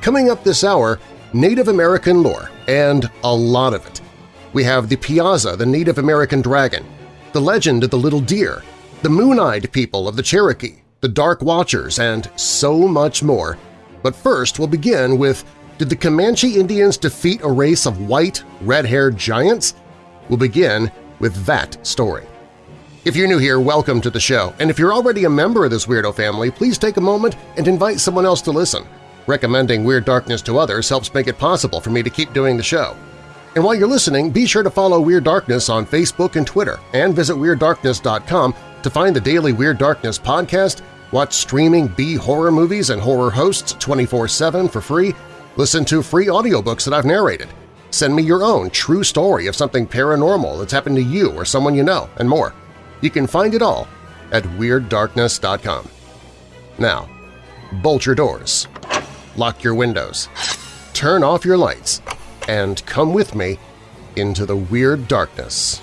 Coming up this hour, Native American lore, and a lot of it. We have the Piasa, the Native American dragon, the legend of the little deer, the moon-eyed people of the Cherokee, the Dark Watchers, and so much more. But first we'll begin with did the Comanche Indians defeat a race of white, red-haired giants? We'll begin with that story. If you're new here, welcome to the show, and if you're already a member of this weirdo family, please take a moment and invite someone else to listen. Recommending Weird Darkness to others helps make it possible for me to keep doing the show. And while you're listening, be sure to follow Weird Darkness on Facebook and Twitter, and visit WeirdDarkness.com to find the daily Weird Darkness podcast, watch streaming B-horror movies and horror hosts 24-7 for free, Listen to free audiobooks that I've narrated. Send me your own true story of something paranormal that's happened to you or someone you know, and more. You can find it all at WeirdDarkness.com. Now, bolt your doors, lock your windows, turn off your lights, and come with me into the Weird Darkness.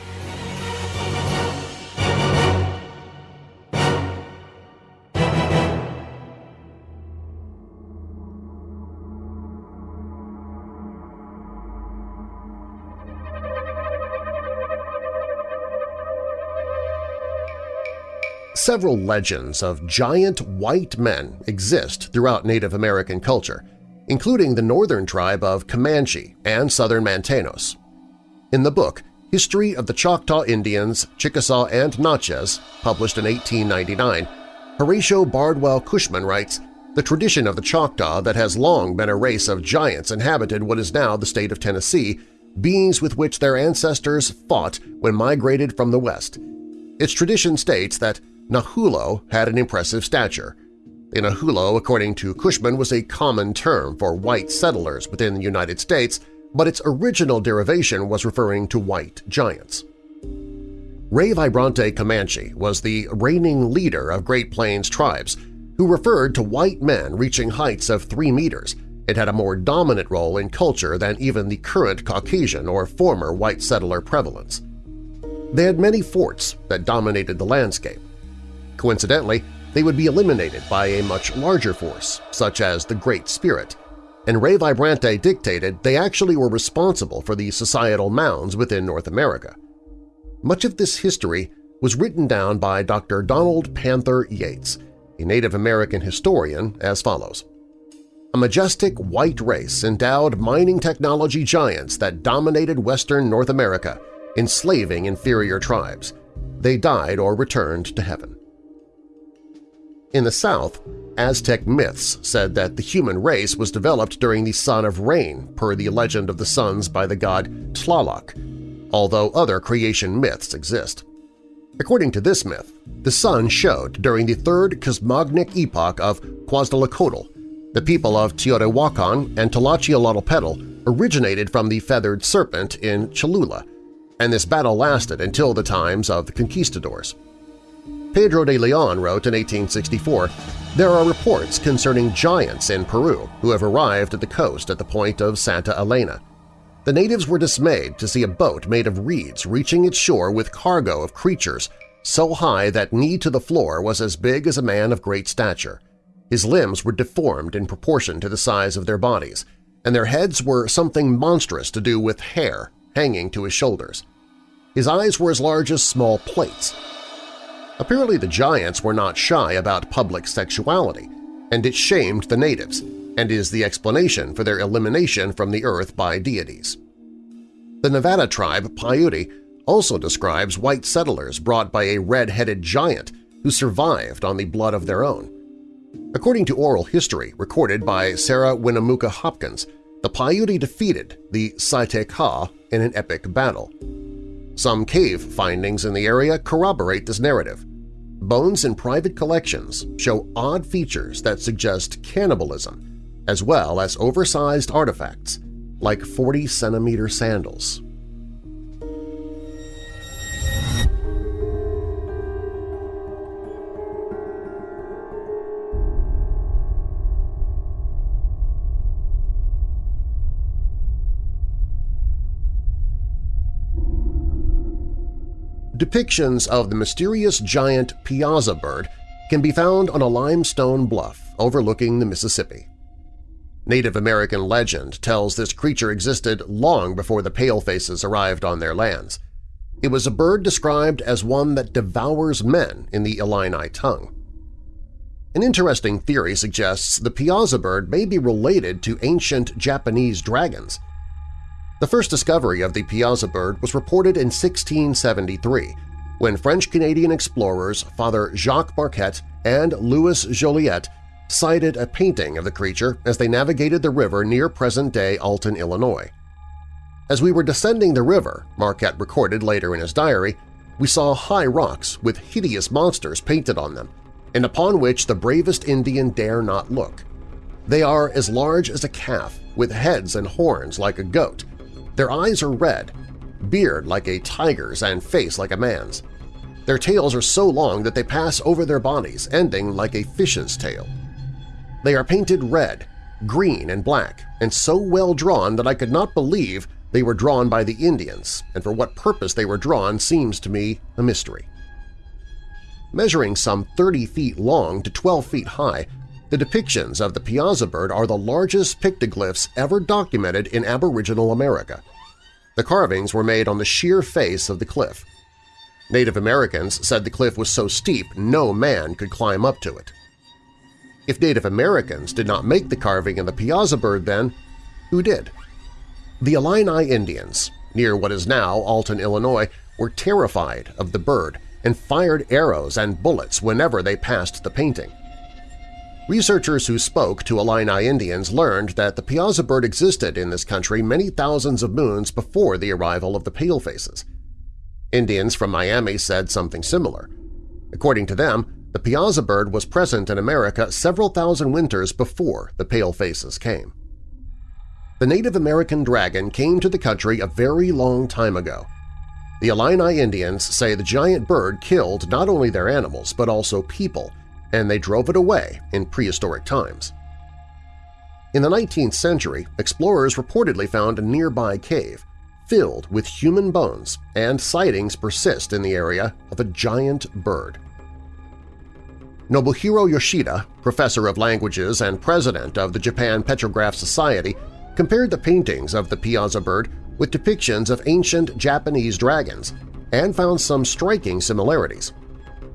Several legends of giant white men exist throughout Native American culture, including the northern tribe of Comanche and southern Mantanos. In the book History of the Choctaw Indians, Chickasaw and Natchez, published in 1899, Horatio Bardwell Cushman writes, The tradition of the Choctaw that has long been a race of giants inhabited what is now the state of Tennessee, beings with which their ancestors fought when migrated from the west. Its tradition states that Nahulo had an impressive stature. The Nahulo, according to Cushman, was a common term for white settlers within the United States, but its original derivation was referring to white giants. Ray Vibrante Comanche was the reigning leader of Great Plains tribes who referred to white men reaching heights of 3 meters It had a more dominant role in culture than even the current Caucasian or former white settler prevalence. They had many forts that dominated the landscape, Coincidentally, they would be eliminated by a much larger force, such as the Great Spirit, and Ray Vibrante dictated they actually were responsible for the societal mounds within North America. Much of this history was written down by Dr. Donald Panther Yates, a Native American historian, as follows. A majestic white race endowed mining technology giants that dominated western North America, enslaving inferior tribes. They died or returned to heaven. In the South, Aztec myths said that the human race was developed during the Sun of Rain per the legend of the suns by the god Tlaloc, although other creation myths exist. According to this myth, the sun showed during the third cosmogonic epoch of Quetzalcoatl. The people of Teotihuacan and Tlachihualtepetl originated from the feathered serpent in Cholula, and this battle lasted until the times of the conquistadors. Pedro de Leon wrote in 1864, There are reports concerning giants in Peru who have arrived at the coast at the point of Santa Elena. The natives were dismayed to see a boat made of reeds reaching its shore with cargo of creatures so high that knee to the floor was as big as a man of great stature. His limbs were deformed in proportion to the size of their bodies, and their heads were something monstrous to do with hair hanging to his shoulders. His eyes were as large as small plates, Apparently the Giants were not shy about public sexuality, and it shamed the natives, and is the explanation for their elimination from the earth by deities. The Nevada tribe Paiute also describes white settlers brought by a red-headed giant who survived on the blood of their own. According to oral history recorded by Sarah Winnemucca Hopkins, the Paiute defeated the Saite-Ka in an epic battle. Some cave findings in the area corroborate this narrative, bones in private collections show odd features that suggest cannibalism, as well as oversized artifacts like 40-centimeter sandals. Depictions of the mysterious giant piasa bird can be found on a limestone bluff overlooking the Mississippi. Native American legend tells this creature existed long before the palefaces arrived on their lands. It was a bird described as one that devours men in the Illini tongue. An interesting theory suggests the piasa bird may be related to ancient Japanese dragons – the first discovery of the piasa bird was reported in 1673 when French-Canadian explorers Father Jacques Marquette and Louis Joliet sighted a painting of the creature as they navigated the river near present-day Alton, Illinois. As we were descending the river, Marquette recorded later in his diary, we saw high rocks with hideous monsters painted on them, and upon which the bravest Indian dare not look. They are as large as a calf, with heads and horns like a goat, their eyes are red, beard like a tiger's and face like a man's. Their tails are so long that they pass over their bodies, ending like a fish's tail. They are painted red, green, and black, and so well drawn that I could not believe they were drawn by the Indians, and for what purpose they were drawn seems to me a mystery. Measuring some 30 feet long to 12 feet high, the depictions of the Piasa bird are the largest pictoglyphs ever documented in Aboriginal America. The carvings were made on the sheer face of the cliff. Native Americans said the cliff was so steep no man could climb up to it. If Native Americans did not make the carving in the Piasa bird then, who did? The Illini Indians, near what is now Alton, Illinois, were terrified of the bird and fired arrows and bullets whenever they passed the painting. Researchers who spoke to Illini Indians learned that the Piasa bird existed in this country many thousands of moons before the arrival of the Palefaces. Indians from Miami said something similar. According to them, the Piasa bird was present in America several thousand winters before the Palefaces came. The Native American dragon came to the country a very long time ago. The Illini Indians say the giant bird killed not only their animals but also people, and they drove it away in prehistoric times. In the 19th century, explorers reportedly found a nearby cave filled with human bones, and sightings persist in the area of a giant bird. Nobuhiro Yoshida, professor of languages and president of the Japan Petrograph Society, compared the paintings of the Piasa bird with depictions of ancient Japanese dragons and found some striking similarities.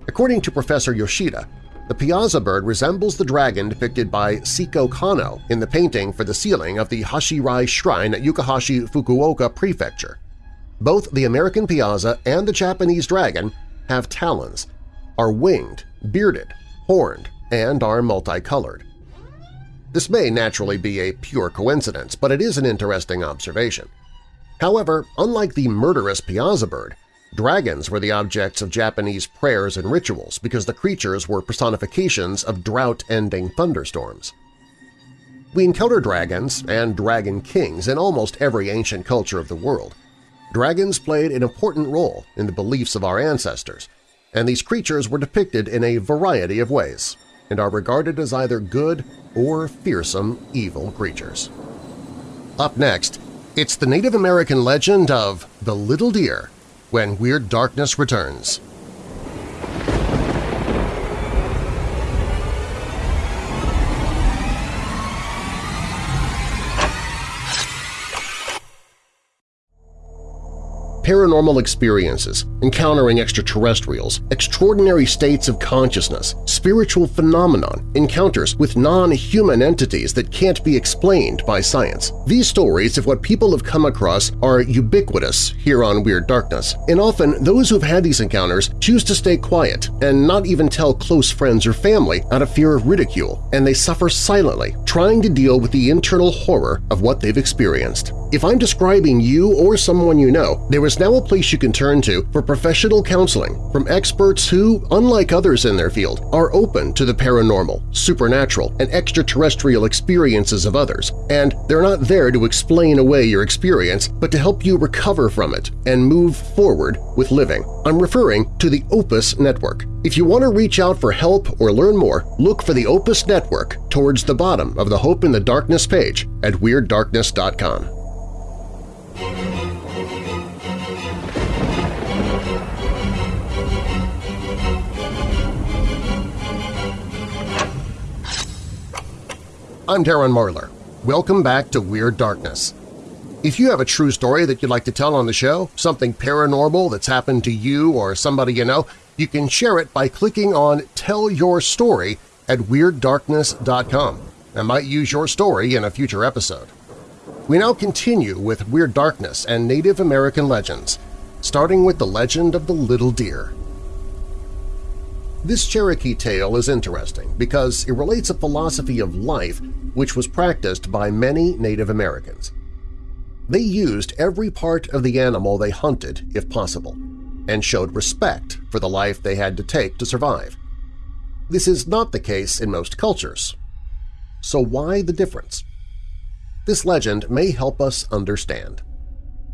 According to Professor Yoshida, the Piasa bird resembles the dragon depicted by Siko Kano in the painting for the ceiling of the Hashirai Shrine at Yukuhashi, Fukuoka Prefecture. Both the American Piasa and the Japanese dragon have talons, are winged, bearded, horned, and are multicolored. This may naturally be a pure coincidence, but it is an interesting observation. However, unlike the murderous Piasa bird, dragons were the objects of Japanese prayers and rituals because the creatures were personifications of drought-ending thunderstorms. We encounter dragons and dragon kings in almost every ancient culture of the world. Dragons played an important role in the beliefs of our ancestors, and these creatures were depicted in a variety of ways and are regarded as either good or fearsome evil creatures. Up next, it's the Native American legend of the Little Deer when Weird Darkness returns. Paranormal experiences, encountering extraterrestrials, extraordinary states of consciousness, spiritual phenomenon, encounters with non-human entities that can't be explained by science. These stories of what people have come across are ubiquitous here on Weird Darkness, and often those who've had these encounters choose to stay quiet and not even tell close friends or family out of fear of ridicule, and they suffer silently, trying to deal with the internal horror of what they've experienced. If I'm describing you or someone you know, there is now a place you can turn to for professional counseling from experts who, unlike others in their field, are open to the paranormal, supernatural, and extraterrestrial experiences of others, and they're not there to explain away your experience but to help you recover from it and move forward with living. I'm referring to the Opus Network. If you want to reach out for help or learn more, look for the Opus Network towards the bottom of the Hope in the Darkness page at WeirdDarkness.com. I'm Darren Marlar. Welcome back to Weird Darkness. If you have a true story that you'd like to tell on the show, something paranormal that's happened to you or somebody you know, you can share it by clicking on Tell Your Story at WeirdDarkness.com. I might use your story in a future episode. We now continue with Weird Darkness and Native American legends, starting with the legend of the Little Deer. This Cherokee tale is interesting because it relates a philosophy of life which was practiced by many Native Americans. They used every part of the animal they hunted if possible, and showed respect for the life they had to take to survive. This is not the case in most cultures. So why the difference? This legend may help us understand.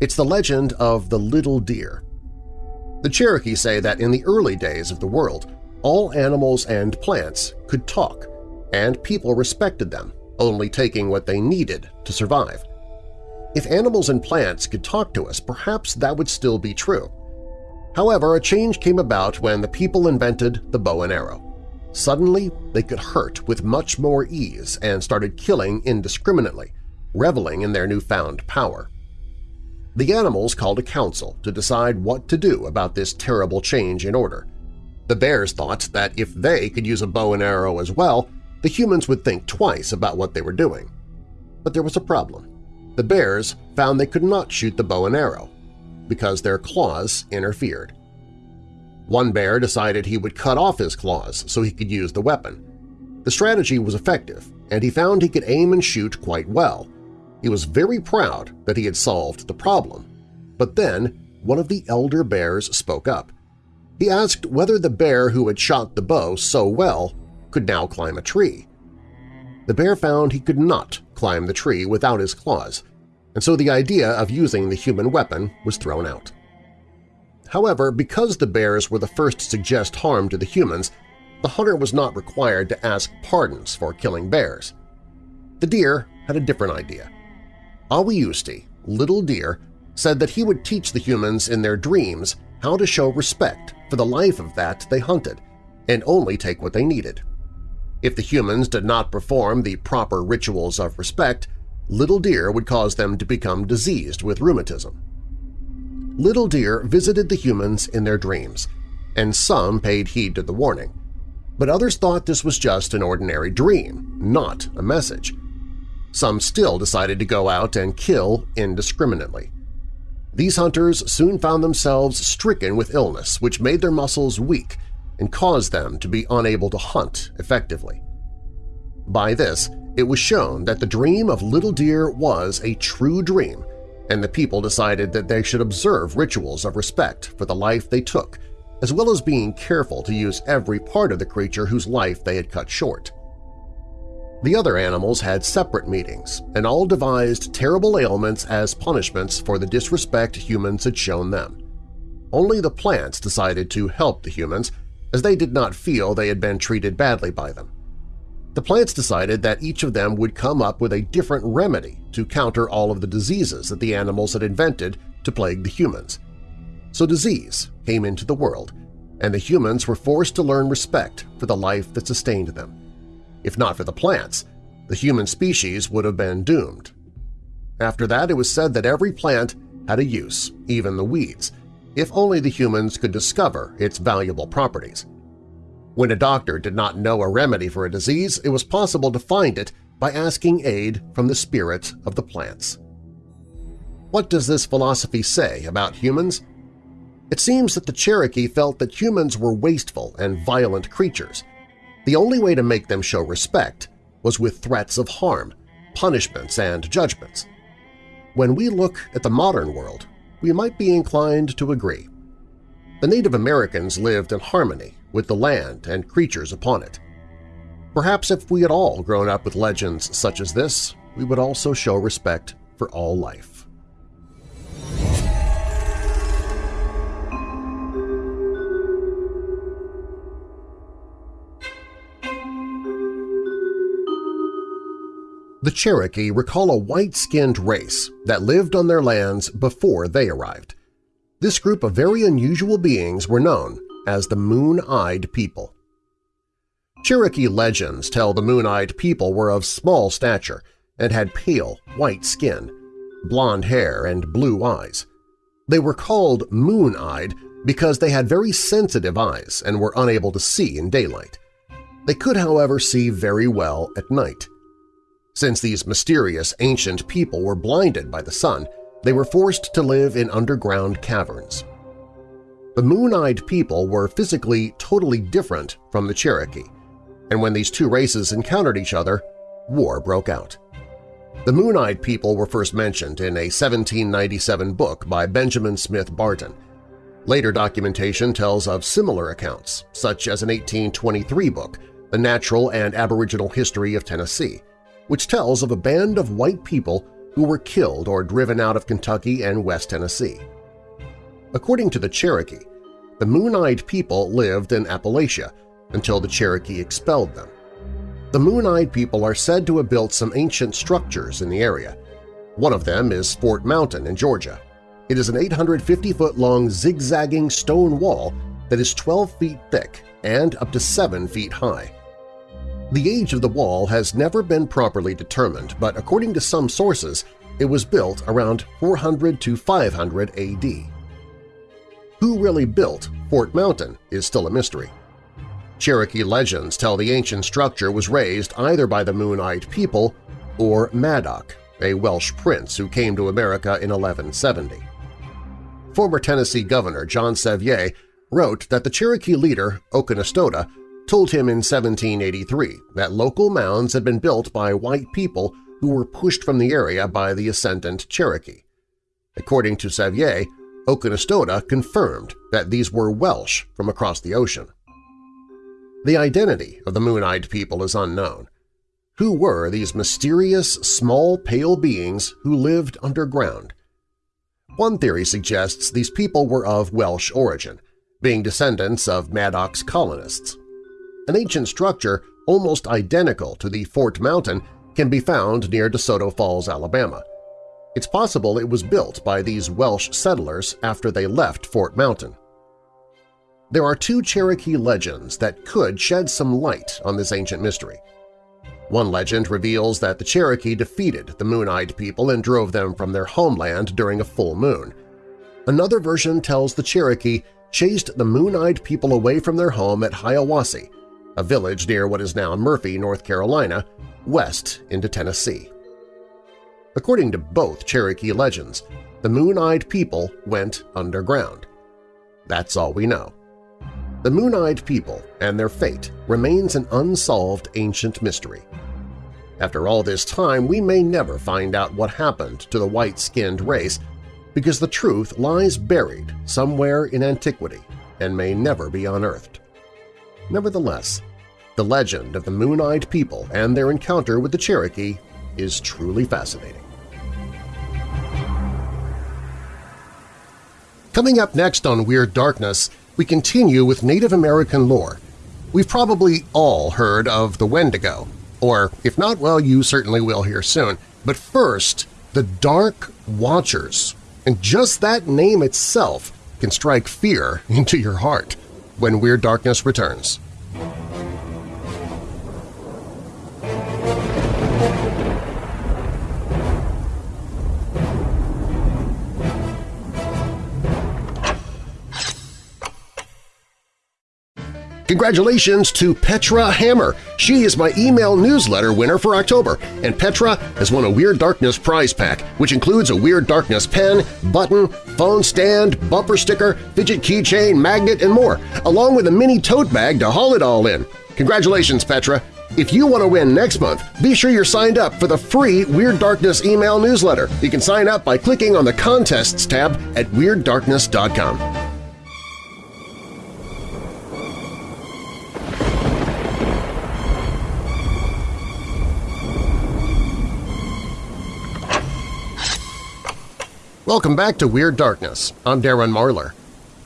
It's the legend of the little deer. The Cherokee say that in the early days of the world, all animals and plants could talk, and people respected them, only taking what they needed to survive. If animals and plants could talk to us, perhaps that would still be true. However, a change came about when the people invented the bow and arrow. Suddenly, they could hurt with much more ease and started killing indiscriminately, reveling in their newfound power. The animals called a council to decide what to do about this terrible change in order. The bears thought that if they could use a bow and arrow as well, the humans would think twice about what they were doing. But there was a problem. The bears found they could not shoot the bow and arrow because their claws interfered. One bear decided he would cut off his claws so he could use the weapon. The strategy was effective, and he found he could aim and shoot quite well. He was very proud that he had solved the problem. But then one of the elder bears spoke up. He asked whether the bear who had shot the bow so well could now climb a tree. The bear found he could not climb the tree without his claws, and so the idea of using the human weapon was thrown out. However, because the bears were the first to suggest harm to the humans, the hunter was not required to ask pardons for killing bears. The deer had a different idea. Awiyusti, Little Deer, said that he would teach the humans in their dreams how to show respect for the life of that they hunted and only take what they needed. If the humans did not perform the proper rituals of respect, Little Deer would cause them to become diseased with rheumatism. Little Deer visited the humans in their dreams, and some paid heed to the warning. But others thought this was just an ordinary dream, not a message. Some still decided to go out and kill indiscriminately. These hunters soon found themselves stricken with illness which made their muscles weak and caused them to be unable to hunt effectively. By this, it was shown that the dream of Little Deer was a true dream and the people decided that they should observe rituals of respect for the life they took, as well as being careful to use every part of the creature whose life they had cut short. The other animals had separate meetings and all devised terrible ailments as punishments for the disrespect humans had shown them. Only the plants decided to help the humans, as they did not feel they had been treated badly by them. The plants decided that each of them would come up with a different remedy to counter all of the diseases that the animals had invented to plague the humans. So disease came into the world, and the humans were forced to learn respect for the life that sustained them. If not for the plants, the human species would have been doomed. After that, it was said that every plant had a use, even the weeds, if only the humans could discover its valuable properties. When a doctor did not know a remedy for a disease, it was possible to find it by asking aid from the spirit of the plants. What does this philosophy say about humans? It seems that the Cherokee felt that humans were wasteful and violent creatures. The only way to make them show respect was with threats of harm, punishments, and judgments. When we look at the modern world, we might be inclined to agree. The Native Americans lived in harmony with the land and creatures upon it. Perhaps if we had all grown up with legends such as this, we would also show respect for all life. The Cherokee recall a white-skinned race that lived on their lands before they arrived. This group of very unusual beings were known as the Moon-Eyed People. Cherokee legends tell the Moon-Eyed People were of small stature and had pale, white skin, blond hair, and blue eyes. They were called moon-eyed because they had very sensitive eyes and were unable to see in daylight. They could, however, see very well at night. Since these mysterious ancient people were blinded by the sun, they were forced to live in underground caverns. The Moon-Eyed people were physically totally different from the Cherokee, and when these two races encountered each other, war broke out. The Moon-Eyed people were first mentioned in a 1797 book by Benjamin Smith Barton. Later documentation tells of similar accounts, such as an 1823 book, The Natural and Aboriginal History of Tennessee, which tells of a band of white people who were killed or driven out of Kentucky and West Tennessee. According to the Cherokee, the Moon-Eyed people lived in Appalachia until the Cherokee expelled them. The Moon-Eyed people are said to have built some ancient structures in the area. One of them is Fort Mountain in Georgia. It is an 850-foot-long zigzagging stone wall that is 12 feet thick and up to 7 feet high. The age of the wall has never been properly determined, but according to some sources, it was built around 400 to 500 AD. Who really built Fort Mountain is still a mystery. Cherokee legends tell the ancient structure was raised either by the Moon-Eyed people or Madoc, a Welsh prince who came to America in 1170. Former Tennessee Governor John Sevier wrote that the Cherokee leader, Oconostota, told him in 1783 that local mounds had been built by white people who were pushed from the area by the ascendant Cherokee. According to Sevier, Oconostota confirmed that these were Welsh from across the ocean. The identity of the Moon-Eyed people is unknown. Who were these mysterious, small, pale beings who lived underground? One theory suggests these people were of Welsh origin, being descendants of Madoc's colonists. An ancient structure almost identical to the Fort Mountain can be found near DeSoto Falls, Alabama. It's possible it was built by these Welsh settlers after they left Fort Mountain. There are two Cherokee legends that could shed some light on this ancient mystery. One legend reveals that the Cherokee defeated the Moon-Eyed people and drove them from their homeland during a full moon. Another version tells the Cherokee chased the Moon-Eyed people away from their home at Hiawassee, a village near what is now Murphy, North Carolina, west into Tennessee. According to both Cherokee legends, the Moon-Eyed people went underground. That's all we know. The Moon-Eyed people and their fate remains an unsolved ancient mystery. After all this time, we may never find out what happened to the white-skinned race because the truth lies buried somewhere in antiquity and may never be unearthed. Nevertheless, the legend of the Moon-Eyed People and their encounter with the Cherokee is truly fascinating. Coming up next on Weird Darkness, we continue with Native American lore. We've probably all heard of the Wendigo, or if not, well, you certainly will here soon. But first, the Dark Watchers. And just that name itself can strike fear into your heart when Weird Darkness returns. Congratulations to Petra Hammer! She is my email newsletter winner for October, and Petra has won a Weird Darkness prize pack, which includes a Weird Darkness pen, button, phone stand, bumper sticker, fidget keychain, magnet, and more, along with a mini tote bag to haul it all in. Congratulations, Petra! If you want to win next month, be sure you're signed up for the free Weird Darkness email newsletter. You can sign up by clicking on the Contests tab at WeirdDarkness.com. Welcome back to Weird Darkness. I'm Darren Marlar.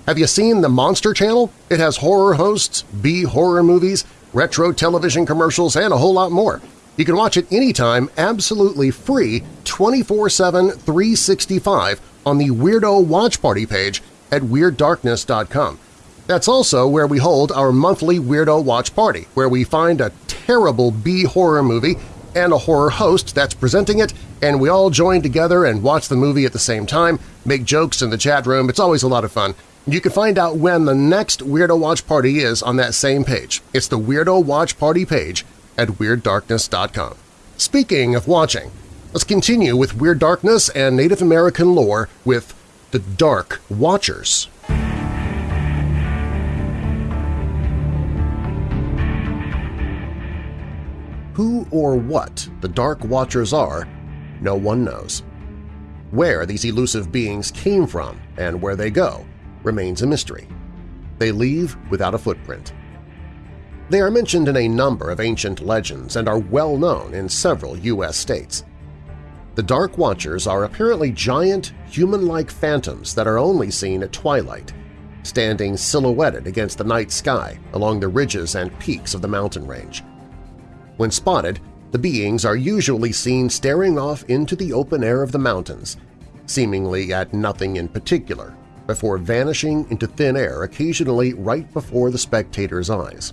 Have you seen the Monster Channel? It has horror hosts, B-horror movies, retro television commercials, and a whole lot more. You can watch it anytime absolutely free 24-7 365 on the Weirdo Watch Party page at WeirdDarkness.com. That's also where we hold our monthly Weirdo Watch Party, where we find a terrible B-horror movie and a horror host that's presenting it, and we all join together and watch the movie at the same time, make jokes in the chat room. It's always a lot of fun. You can find out when the next Weirdo Watch Party is on that same page. It's the Weirdo Watch Party page at WeirdDarkness.com. Speaking of watching, let's continue with Weird Darkness and Native American lore with the Dark Watchers. Who or what the Dark Watchers are, no one knows. Where these elusive beings came from and where they go remains a mystery. They leave without a footprint. They are mentioned in a number of ancient legends and are well known in several U.S. states. The Dark Watchers are apparently giant, human-like phantoms that are only seen at twilight, standing silhouetted against the night sky along the ridges and peaks of the mountain range. When spotted, the beings are usually seen staring off into the open air of the mountains, seemingly at nothing in particular, before vanishing into thin air occasionally right before the spectator's eyes.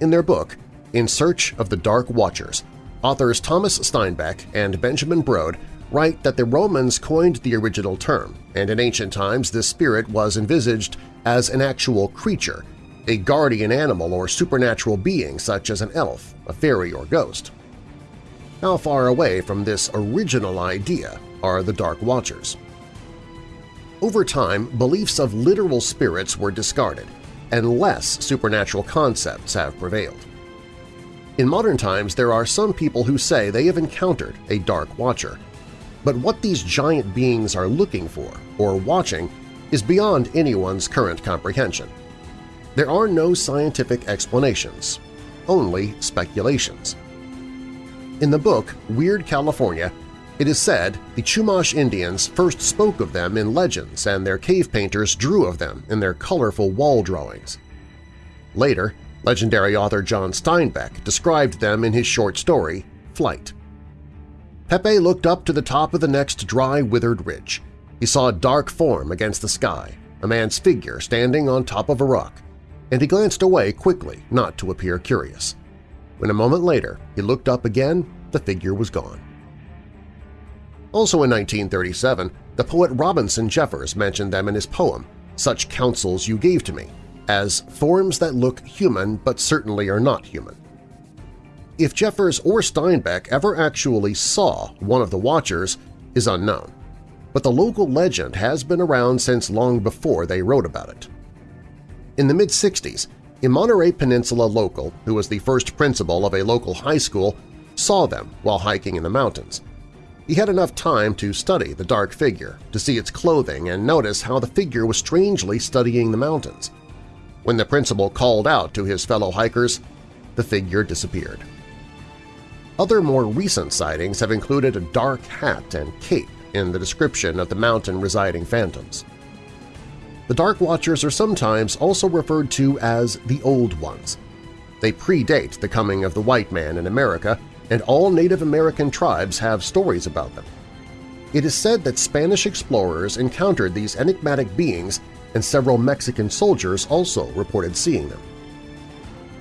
In their book, In Search of the Dark Watchers, authors Thomas Steinbeck and Benjamin Brode write that the Romans coined the original term, and in ancient times this spirit was envisaged as an actual creature, a guardian animal or supernatural being such as an elf, a fairy, or ghost. How far away from this original idea are the Dark Watchers? Over time, beliefs of literal spirits were discarded, and less supernatural concepts have prevailed. In modern times, there are some people who say they have encountered a Dark Watcher, but what these giant beings are looking for or watching is beyond anyone's current comprehension. There are no scientific explanations, only speculations. In the book Weird California, it is said the Chumash Indians first spoke of them in legends and their cave painters drew of them in their colorful wall drawings. Later, legendary author John Steinbeck described them in his short story, Flight. Pepe looked up to the top of the next dry, withered ridge. He saw a dark form against the sky, a man's figure standing on top of a rock, and he glanced away quickly not to appear curious. When a moment later he looked up again, the figure was gone. Also in 1937, the poet Robinson Jeffers mentioned them in his poem, Such Counsels You Gave to Me, as forms that look human but certainly are not human. If Jeffers or Steinbeck ever actually saw one of the Watchers is unknown, but the local legend has been around since long before they wrote about it. In the mid-60s, a Monterey Peninsula local, who was the first principal of a local high school, saw them while hiking in the mountains. He had enough time to study the dark figure, to see its clothing and notice how the figure was strangely studying the mountains. When the principal called out to his fellow hikers, the figure disappeared. Other more recent sightings have included a dark hat and cape in the description of the mountain-residing phantoms. The Dark Watchers are sometimes also referred to as the Old Ones. They predate the coming of the white man in America, and all Native American tribes have stories about them. It is said that Spanish explorers encountered these enigmatic beings and several Mexican soldiers also reported seeing them.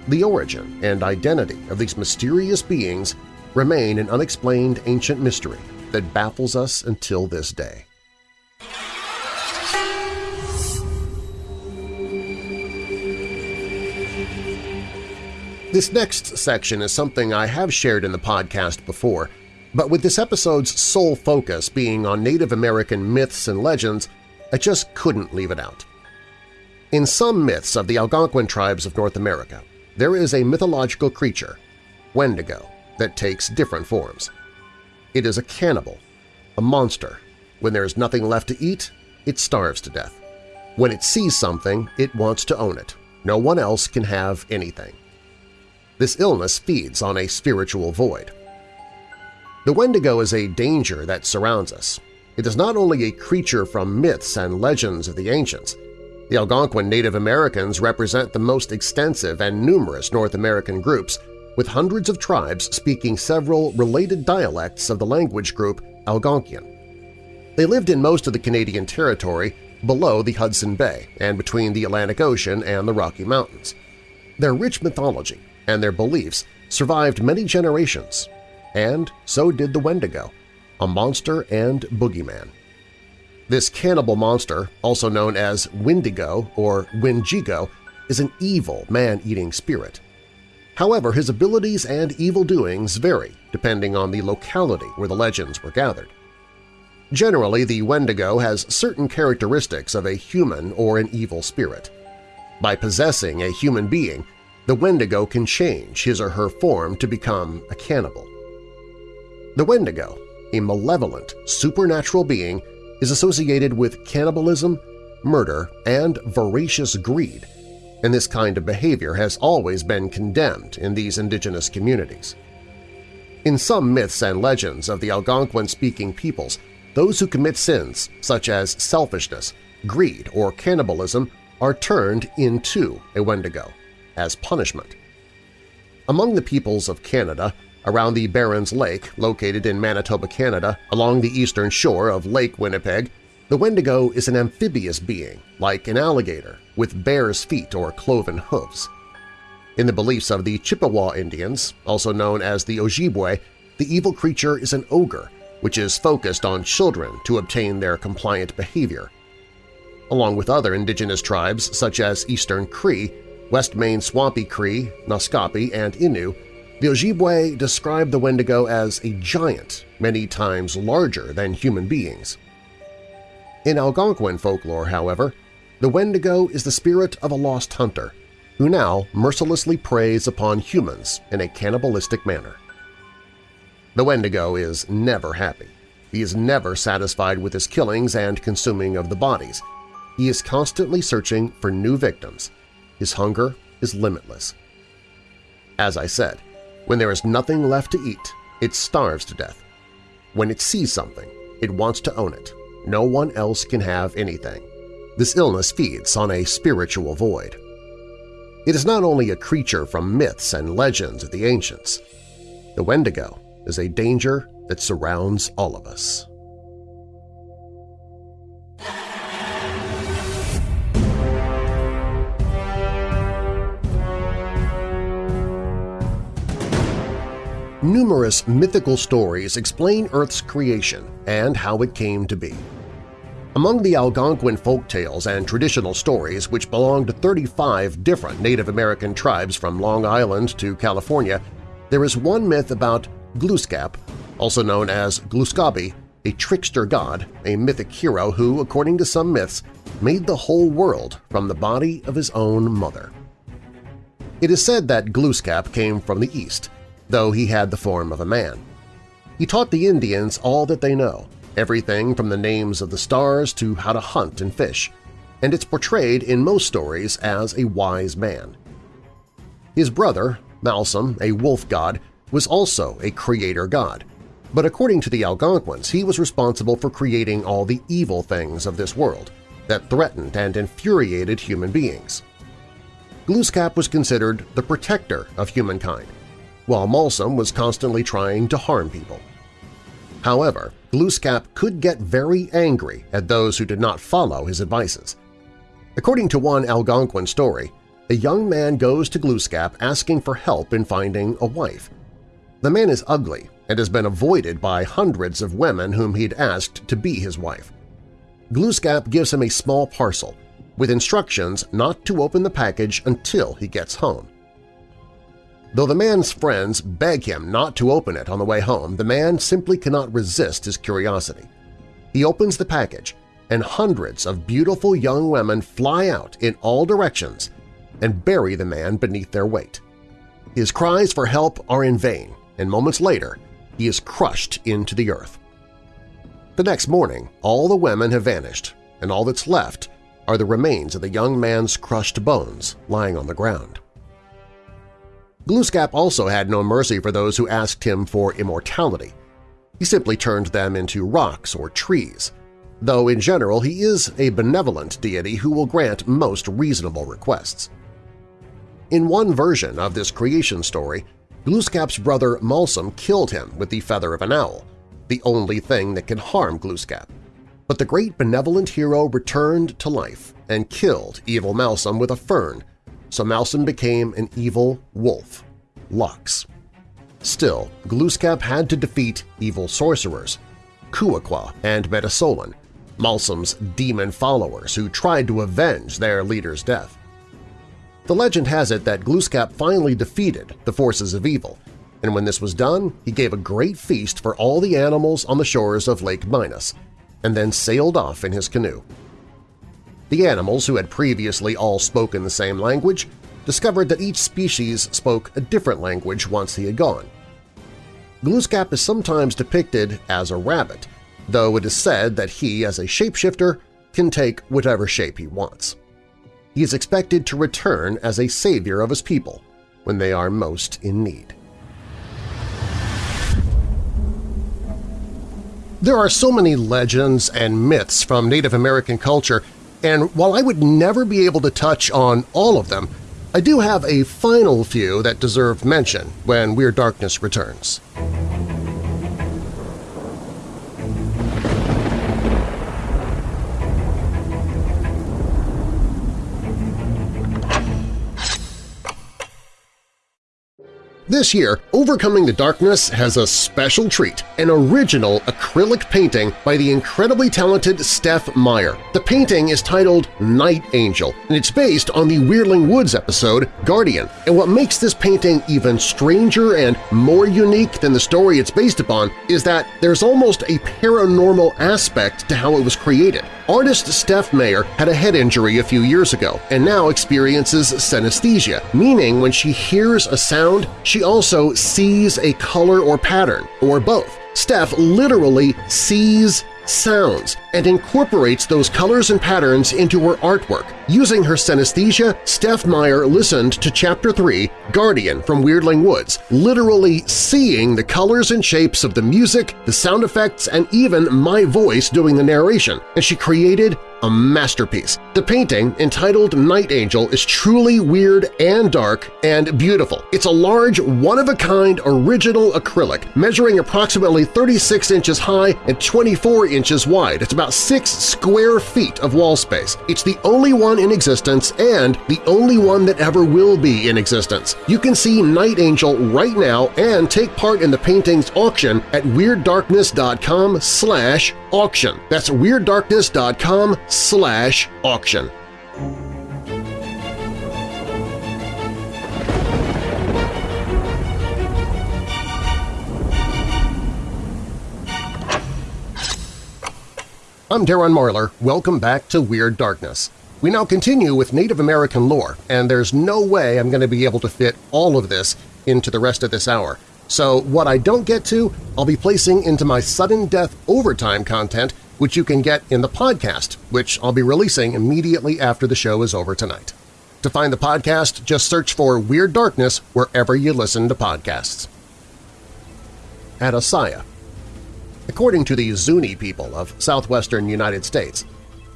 The origin and identity of these mysterious beings remain an unexplained ancient mystery that baffles us until this day. This next section is something I have shared in the podcast before, but with this episode's sole focus being on Native American myths and legends, I just couldn't leave it out. In some myths of the Algonquin tribes of North America, there is a mythological creature, Wendigo, that takes different forms. It is a cannibal, a monster. When there is nothing left to eat, it starves to death. When it sees something, it wants to own it. No one else can have anything. This illness feeds on a spiritual void. The Wendigo is a danger that surrounds us. It is not only a creature from myths and legends of the ancients. The Algonquin Native Americans represent the most extensive and numerous North American groups, with hundreds of tribes speaking several related dialects of the language group Algonquian. They lived in most of the Canadian territory below the Hudson Bay and between the Atlantic Ocean and the Rocky Mountains. Their rich mythology and their beliefs survived many generations, and so did the Wendigo, a monster and boogeyman. This cannibal monster, also known as Wendigo or Wendigo, is an evil man-eating spirit. However, his abilities and evil doings vary depending on the locality where the legends were gathered. Generally, the Wendigo has certain characteristics of a human or an evil spirit. By possessing a human being, the Wendigo can change his or her form to become a cannibal. The Wendigo, a malevolent, supernatural being, is associated with cannibalism, murder, and voracious greed, and this kind of behavior has always been condemned in these indigenous communities. In some myths and legends of the Algonquin-speaking peoples, those who commit sins, such as selfishness, greed, or cannibalism are turned into a Wendigo as punishment. Among the peoples of Canada, around the Barrens Lake, located in Manitoba, Canada, along the eastern shore of Lake Winnipeg, the Wendigo is an amphibious being, like an alligator, with bear's feet or cloven hooves. In the beliefs of the Chippewa Indians, also known as the Ojibwe, the evil creature is an ogre, which is focused on children to obtain their compliant behavior. Along with other indigenous tribes such as Eastern Cree, West Main Swampy Cree, Naskapi, and Innu, the Ojibwe describe the Wendigo as a giant many times larger than human beings. In Algonquin folklore, however, the Wendigo is the spirit of a lost hunter who now mercilessly preys upon humans in a cannibalistic manner. The Wendigo is never happy. He is never satisfied with his killings and consuming of the bodies. He is constantly searching for new victims. His hunger is limitless. As I said, when there is nothing left to eat, it starves to death. When it sees something, it wants to own it. No one else can have anything. This illness feeds on a spiritual void. It is not only a creature from myths and legends of the ancients. The Wendigo is a danger that surrounds all of us. Numerous mythical stories explain Earth's creation and how it came to be. Among the Algonquin folk tales and traditional stories, which belong to 35 different Native American tribes from Long Island to California, there is one myth about Glooskap, also known as Glooskabi, a trickster god, a mythic hero who, according to some myths, made the whole world from the body of his own mother. It is said that Glooskap came from the east, though he had the form of a man. He taught the Indians all that they know, everything from the names of the stars to how to hunt and fish, and it's portrayed in most stories as a wise man. His brother, Malsum, a wolf god, was also a creator god, but according to the Algonquins he was responsible for creating all the evil things of this world that threatened and infuriated human beings. Glooskap was considered the protector of humankind, while Malsum was constantly trying to harm people. However, Glooskap could get very angry at those who did not follow his advices. According to one Algonquin story, a young man goes to Glooskap asking for help in finding a wife. The man is ugly and has been avoided by hundreds of women whom he'd asked to be his wife. Glooskap gives him a small parcel, with instructions not to open the package until he gets home. Though the man's friends beg him not to open it on the way home, the man simply cannot resist his curiosity. He opens the package, and hundreds of beautiful young women fly out in all directions and bury the man beneath their weight. His cries for help are in vain, and moments later he is crushed into the earth. The next morning, all the women have vanished, and all that's left are the remains of the young man's crushed bones lying on the ground. Glooskap also had no mercy for those who asked him for immortality. He simply turned them into rocks or trees, though in general he is a benevolent deity who will grant most reasonable requests. In one version of this creation story, Glooskap's brother Malsum killed him with the feather of an owl, the only thing that can harm Glooskap. But the great benevolent hero returned to life and killed evil Malsum with a fern so Malsum became an evil wolf, Lux. Still, Glooskap had to defeat evil sorcerers, Kuakwa and Metasolan, Malsum's demon followers who tried to avenge their leader's death. The legend has it that Glooskap finally defeated the forces of evil, and when this was done, he gave a great feast for all the animals on the shores of Lake Minas, and then sailed off in his canoe. The animals, who had previously all spoken the same language, discovered that each species spoke a different language once he had gone. Glooskap is sometimes depicted as a rabbit, though it is said that he, as a shapeshifter, can take whatever shape he wants. He is expected to return as a savior of his people when they are most in need. There are so many legends and myths from Native American culture and while I would never be able to touch on all of them, I do have a final few that deserve mention when Weird Darkness returns. This year, Overcoming the Darkness has a special treat, an original acrylic painting by the incredibly talented Steph Meyer. The painting is titled Night Angel, and it's based on the Weirdling Woods episode Guardian. And what makes this painting even stranger and more unique than the story it's based upon is that there's almost a paranormal aspect to how it was created. Artist Steph Meyer had a head injury a few years ago and now experiences synesthesia, meaning when she hears a sound, she also sees a color or pattern, or both. Steph literally sees sounds and incorporates those colors and patterns into her artwork. Using her synesthesia, Steph Meyer listened to Chapter 3, Guardian from Weirdling Woods, literally seeing the colors and shapes of the music, the sound effects, and even my voice doing the narration, and she created a masterpiece. The painting, entitled Night Angel, is truly weird and dark and beautiful. It's a large, one-of-a-kind original acrylic, measuring approximately 36 inches high and 24 inches wide. It's about 6 square feet of wall space. It's the only one in existence and the only one that ever will be in existence. You can see Night Angel right now and take part in the painting's auction at WeirdDarkness.com slash auction. That's WeirdDarkness.com slash auction. I'm Darren Marlar. Welcome back to Weird Darkness. We now continue with Native American lore, and there's no way I'm going to be able to fit all of this into the rest of this hour. So what I don't get to, I'll be placing into my sudden death overtime content, which you can get in the podcast, which I'll be releasing immediately after the show is over tonight. To find the podcast, just search for Weird Darkness wherever you listen to podcasts. Adasaya According to the Zuni people of southwestern United States,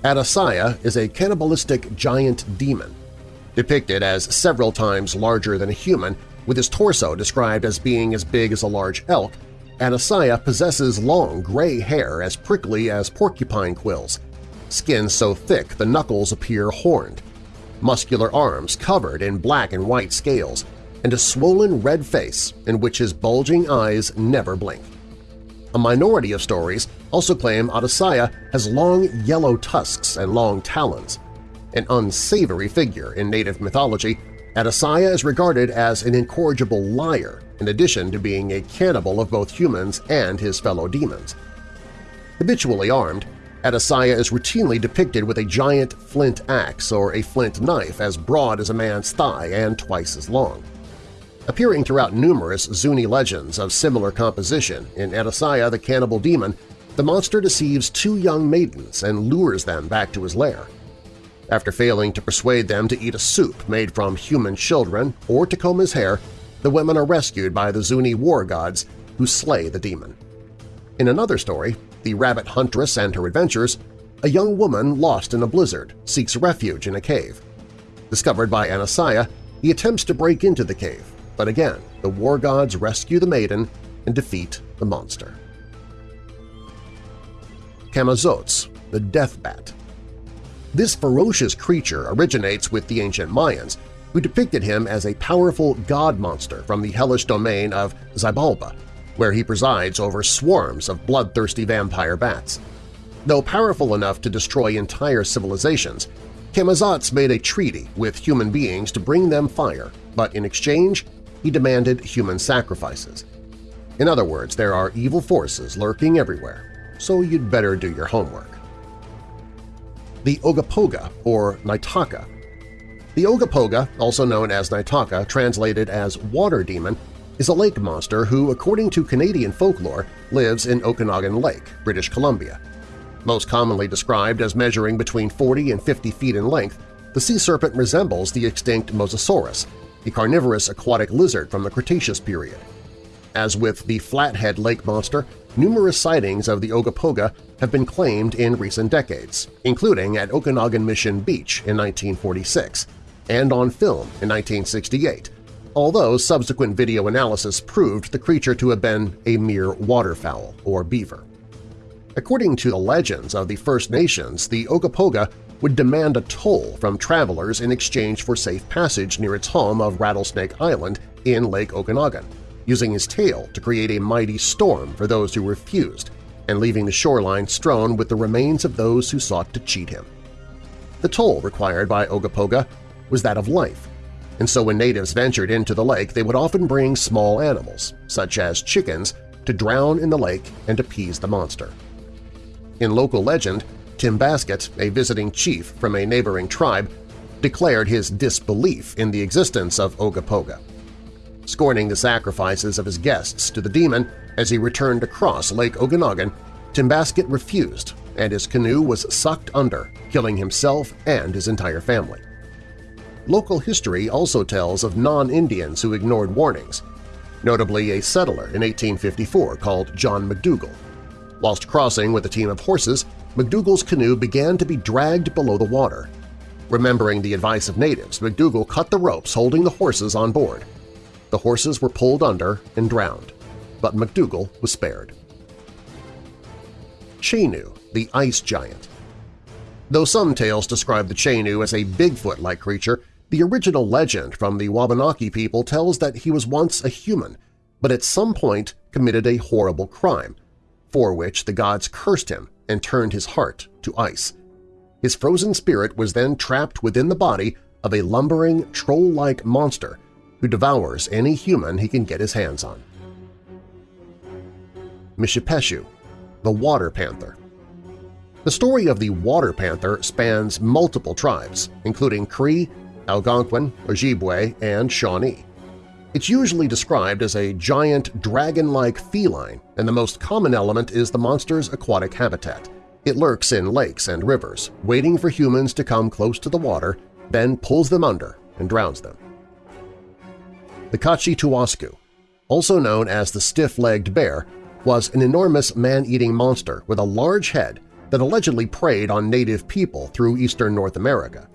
Adasaya is a cannibalistic giant demon. Depicted as several times larger than a human, with his torso described as being as big as a large elk, Adasaya possesses long gray hair as prickly as porcupine quills, skin so thick the knuckles appear horned, muscular arms covered in black and white scales, and a swollen red face in which his bulging eyes never blink. A minority of stories also claim Adasaya has long yellow tusks and long talons. An unsavory figure in native mythology, Adasaya is regarded as an incorrigible liar in addition to being a cannibal of both humans and his fellow demons. Habitually armed, Adasaya is routinely depicted with a giant flint axe or a flint knife as broad as a man's thigh and twice as long. Appearing throughout numerous Zuni legends of similar composition, in Adasaya the Cannibal Demon, the monster deceives two young maidens and lures them back to his lair. After failing to persuade them to eat a soup made from human children or to comb his hair, the women are rescued by the Zuni war gods who slay the demon. In another story, The Rabbit Huntress and Her Adventures, a young woman lost in a blizzard seeks refuge in a cave. Discovered by Anasaya, he attempts to break into the cave, but again, the war gods rescue the maiden and defeat the monster. Camazotz, the Death Bat This ferocious creature originates with the ancient Mayans, who depicted him as a powerful god monster from the hellish domain of Xibalba, where he presides over swarms of bloodthirsty vampire bats. Though powerful enough to destroy entire civilizations, Camazotz made a treaty with human beings to bring them fire, but in exchange he demanded human sacrifices. In other words, there are evil forces lurking everywhere, so you'd better do your homework. The Ogopogo, or Naitaka The Ogopogo, also known as Naitaka, translated as Water Demon, is a lake monster who, according to Canadian folklore, lives in Okanagan Lake, British Columbia. Most commonly described as measuring between 40 and 50 feet in length, the sea serpent resembles the extinct Mosasaurus, a carnivorous aquatic lizard from the Cretaceous period. As with the Flathead Lake Monster, numerous sightings of the Ogopogo have been claimed in recent decades, including at Okanagan Mission Beach in 1946 and on film in 1968, although subsequent video analysis proved the creature to have been a mere waterfowl or beaver. According to the legends of the First Nations, the Ogopogo would demand a toll from travelers in exchange for safe passage near its home of Rattlesnake Island in Lake Okanagan, using his tail to create a mighty storm for those who refused and leaving the shoreline strewn with the remains of those who sought to cheat him. The toll required by Ogopogo was that of life, and so when natives ventured into the lake they would often bring small animals, such as chickens, to drown in the lake and appease the monster. In local legend, Tim Basket, a visiting chief from a neighboring tribe, declared his disbelief in the existence of Ogopogo. Scorning the sacrifices of his guests to the demon as he returned across Lake Okanagan, Tim Basket refused and his canoe was sucked under, killing himself and his entire family. Local history also tells of non-Indians who ignored warnings, notably a settler in 1854 called John McDougall. Whilst crossing with a team of horses, McDougall's canoe began to be dragged below the water. Remembering the advice of natives, McDougall cut the ropes holding the horses on board. The horses were pulled under and drowned, but McDougall was spared. Chenoo, the ice giant Though some tales describe the Chenoo as a Bigfoot-like creature, the original legend from the Wabanaki people tells that he was once a human, but at some point committed a horrible crime, for which the gods cursed him and turned his heart to ice. His frozen spirit was then trapped within the body of a lumbering, troll-like monster who devours any human he can get his hands on. Mishipeshu, the Water Panther The story of the Water Panther spans multiple tribes, including Cree, Algonquin, Ojibwe, and Shawnee. It's usually described as a giant dragon-like feline, and the most common element is the monster's aquatic habitat. It lurks in lakes and rivers, waiting for humans to come close to the water, then pulls them under and drowns them. The Kaachi-Tuwasku, also known as the stiff-legged bear, was an enormous man-eating monster with a large head that allegedly preyed on native people through eastern North America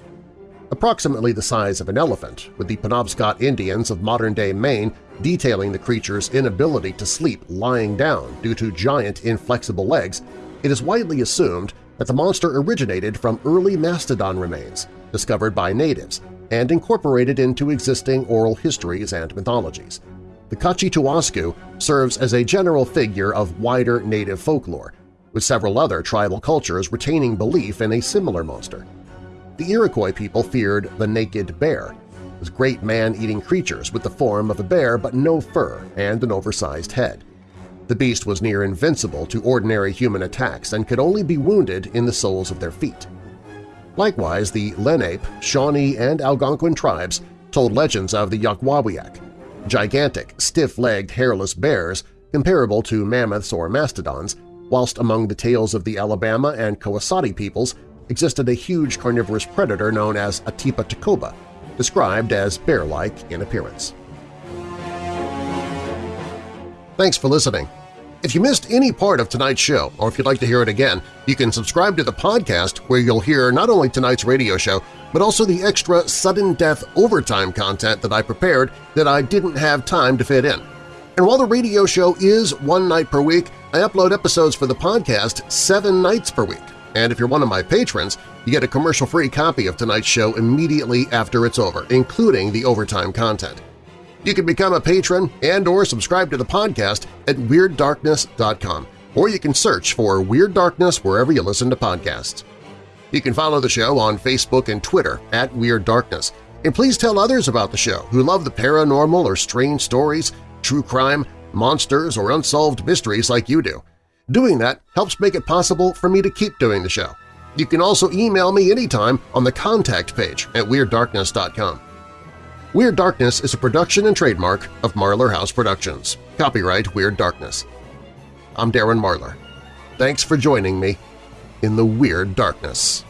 approximately the size of an elephant, with the Penobscot Indians of modern-day Maine detailing the creature's inability to sleep lying down due to giant inflexible legs, it is widely assumed that the monster originated from early mastodon remains discovered by natives and incorporated into existing oral histories and mythologies. The Kaachi-Tuwasku serves as a general figure of wider native folklore, with several other tribal cultures retaining belief in a similar monster. The Iroquois people feared the naked bear, those great man-eating creatures with the form of a bear but no fur and an oversized head. The beast was near invincible to ordinary human attacks and could only be wounded in the soles of their feet. Likewise, the Lenape, Shawnee, and Algonquin tribes told legends of the Yakwawiak, gigantic, stiff-legged, hairless bears comparable to mammoths or mastodons, whilst among the tales of the Alabama and Kawasati peoples existed a huge carnivorous predator known as Atipa tacoba, described as bear-like in appearance. Thanks for listening. If you missed any part of tonight's show, or if you'd like to hear it again, you can subscribe to the podcast where you'll hear not only tonight's radio show, but also the extra sudden death overtime content that I prepared that I didn't have time to fit in. And while the radio show is one night per week, I upload episodes for the podcast seven nights per week. And if you're one of my patrons, you get a commercial-free copy of tonight's show immediately after it's over, including the overtime content. You can become a patron and or subscribe to the podcast at WeirdDarkness.com, or you can search for Weird Darkness wherever you listen to podcasts. You can follow the show on Facebook and Twitter at Weird Darkness, and please tell others about the show who love the paranormal or strange stories, true crime, monsters, or unsolved mysteries like you do. Doing that helps make it possible for me to keep doing the show. You can also email me anytime on the contact page at WeirdDarkness.com. Weird Darkness is a production and trademark of Marlar House Productions. Copyright Weird Darkness. I'm Darren Marlar. Thanks for joining me in the Weird Darkness.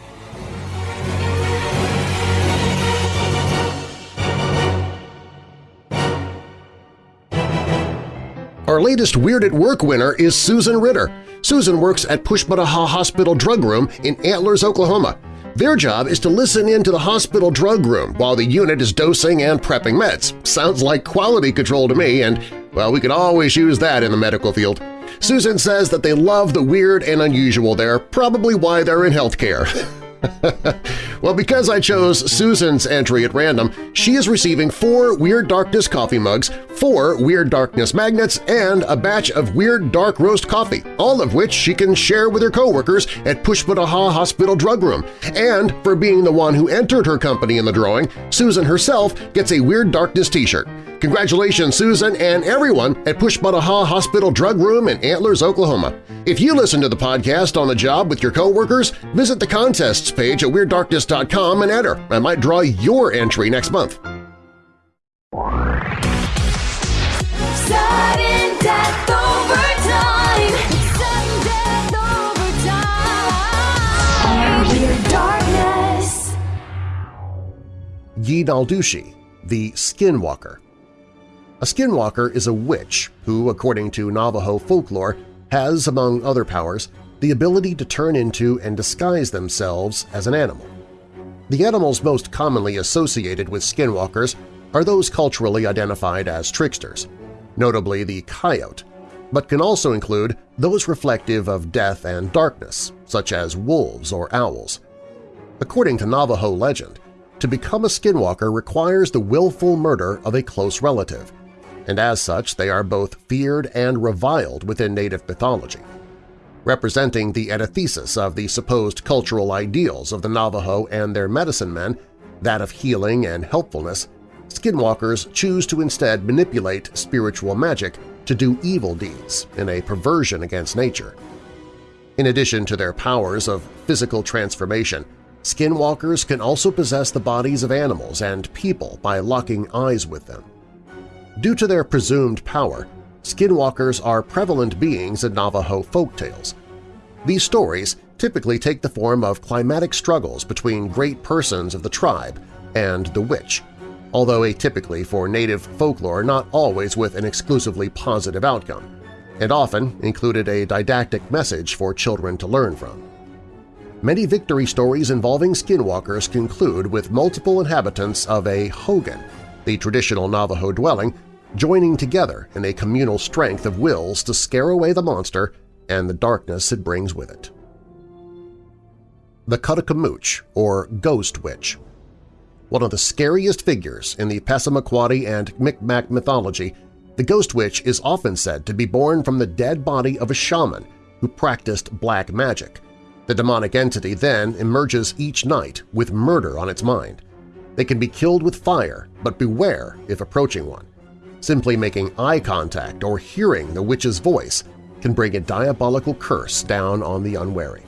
Our latest Weird at Work winner is Susan Ritter. Susan works at Pushmataha Hospital Drug Room in Antlers, Oklahoma. Their job is to listen in to the hospital drug room while the unit is dosing and prepping meds. Sounds like quality control to me, and, well, we could always use that in the medical field. Susan says that they love the weird and unusual there, probably why they're in healthcare. well, because I chose Susan's entry at random, she is receiving four Weird Darkness coffee mugs, four Weird Darkness magnets, and a batch of Weird Dark Roast coffee, all of which she can share with her coworkers at Pushmataha Hospital Drug Room. And for being the one who entered her company in the drawing, Susan herself gets a Weird Darkness t-shirt. Congratulations, Susan and everyone at Pushmataha Hospital Drug Room in Antlers, Oklahoma. If you listen to the podcast on the job with your coworkers, visit the contests page at WeirdDarkness.com and enter. I might draw your entry next month. Sudden death overtime. Sudden death overtime. Weird darkness. Yi Naldushi, the Skinwalker. A skinwalker is a witch who, according to Navajo folklore, has, among other powers, the ability to turn into and disguise themselves as an animal. The animals most commonly associated with skinwalkers are those culturally identified as tricksters, notably the coyote, but can also include those reflective of death and darkness, such as wolves or owls. According to Navajo legend, to become a skinwalker requires the willful murder of a close relative, and as such they are both feared and reviled within Native mythology. Representing the antithesis of the supposed cultural ideals of the Navajo and their medicine men, that of healing and helpfulness, skinwalkers choose to instead manipulate spiritual magic to do evil deeds in a perversion against nature. In addition to their powers of physical transformation, skinwalkers can also possess the bodies of animals and people by locking eyes with them. Due to their presumed power, skinwalkers are prevalent beings in Navajo folktales. These stories typically take the form of climatic struggles between great persons of the tribe and the witch, although atypically for native folklore not always with an exclusively positive outcome, and often included a didactic message for children to learn from. Many victory stories involving skinwalkers conclude with multiple inhabitants of a hogan, the traditional Navajo dwelling, joining together in a communal strength of wills to scare away the monster and the darkness it brings with it. The Cuttakamooch, or Ghost Witch One of the scariest figures in the Passamaquoddy and Micmac mythology, the Ghost Witch is often said to be born from the dead body of a shaman who practiced black magic. The demonic entity then emerges each night with murder on its mind. They can be killed with fire, but beware if approaching one. Simply making eye contact or hearing the witch's voice can bring a diabolical curse down on the unwary.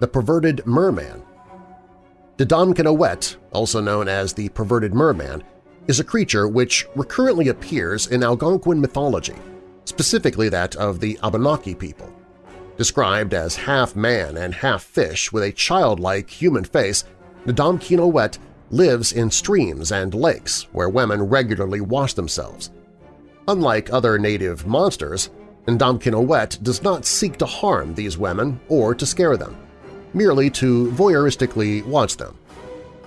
The Perverted Merman Dodonkinawet, also known as the Perverted Merman, is a creature which recurrently appears in Algonquin mythology, specifically that of the Abenaki people. Described as half man and half fish with a childlike human face, Dodonkinawet lives in streams and lakes where women regularly wash themselves. Unlike other native monsters, Ndomkinowet does not seek to harm these women or to scare them, merely to voyeuristically watch them.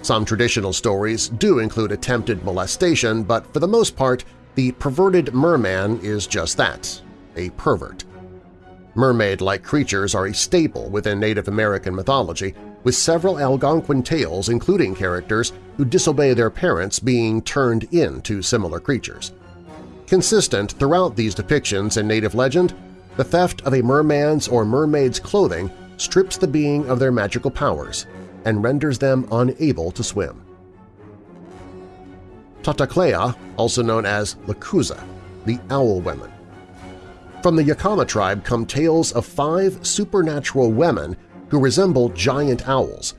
Some traditional stories do include attempted molestation, but for the most part, the perverted merman is just that, a pervert. Mermaid-like creatures are a staple within Native American mythology, with several Algonquin tales including characters who disobey their parents being turned into similar creatures. Consistent throughout these depictions in Native legend, the theft of a merman's or mermaid's clothing strips the being of their magical powers and renders them unable to swim. Tataklea, also known as Lakuza, the Owl Women, from the Yakama tribe come tales of five supernatural women who resemble giant owls,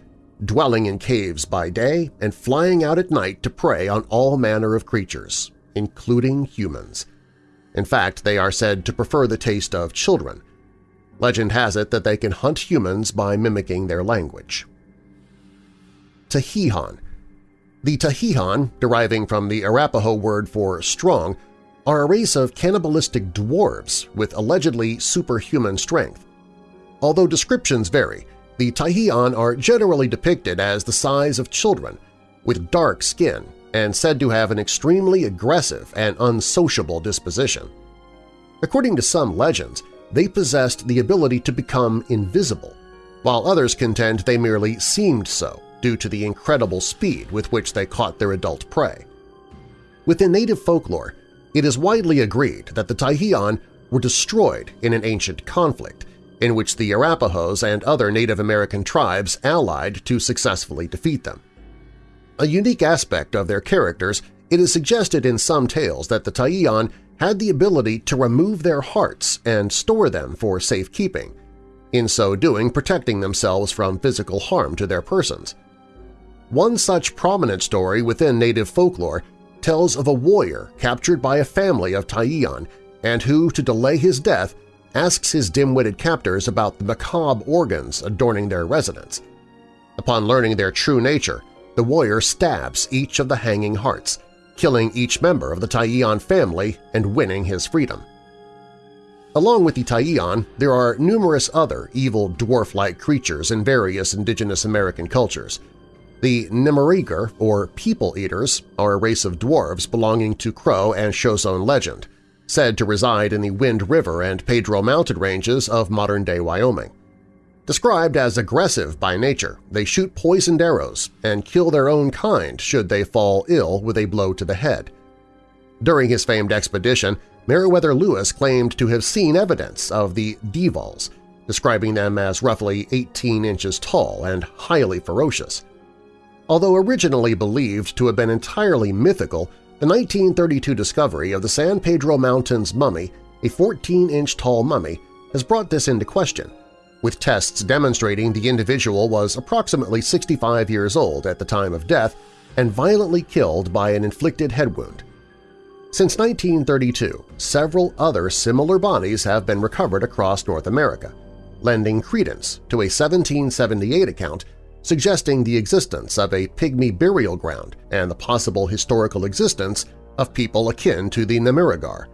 dwelling in caves by day and flying out at night to prey on all manner of creatures, including humans. In fact, they are said to prefer the taste of children. Legend has it that they can hunt humans by mimicking their language. Tahihan The Tahihan, deriving from the Arapaho word for strong, are a race of cannibalistic dwarves with allegedly superhuman strength. Although descriptions vary, the Taihian are generally depicted as the size of children, with dark skin and said to have an extremely aggressive and unsociable disposition. According to some legends, they possessed the ability to become invisible, while others contend they merely seemed so due to the incredible speed with which they caught their adult prey. Within native folklore, it is widely agreed that the Taihian were destroyed in an ancient conflict in which the Arapahoes and other Native American tribes allied to successfully defeat them. A unique aspect of their characters, it is suggested in some tales that the Taiyan had the ability to remove their hearts and store them for safekeeping, in so doing protecting themselves from physical harm to their persons. One such prominent story within native folklore tells of a warrior captured by a family of Taiyan and who, to delay his death, asks his dim-witted captors about the macabre organs adorning their residence. Upon learning their true nature, the warrior stabs each of the hanging hearts, killing each member of the Taiyan family and winning his freedom. Along with the Taiyan, there are numerous other evil dwarf-like creatures in various indigenous American cultures. The Nimerigar, or People Eaters, are a race of dwarves belonging to Crow and Shoshone legend, said to reside in the Wind River and Pedro Mountain ranges of modern-day Wyoming. Described as aggressive by nature, they shoot poisoned arrows and kill their own kind should they fall ill with a blow to the head. During his famed expedition, Meriwether Lewis claimed to have seen evidence of the Devals, describing them as roughly 18 inches tall and highly ferocious. Although originally believed to have been entirely mythical, the 1932 discovery of the San Pedro Mountains mummy, a 14-inch tall mummy, has brought this into question – with tests demonstrating the individual was approximately 65 years old at the time of death and violently killed by an inflicted head wound. Since 1932, several other similar bodies have been recovered across North America, lending credence to a 1778 account suggesting the existence of a pygmy burial ground and the possible historical existence of people akin to the Nimerigar.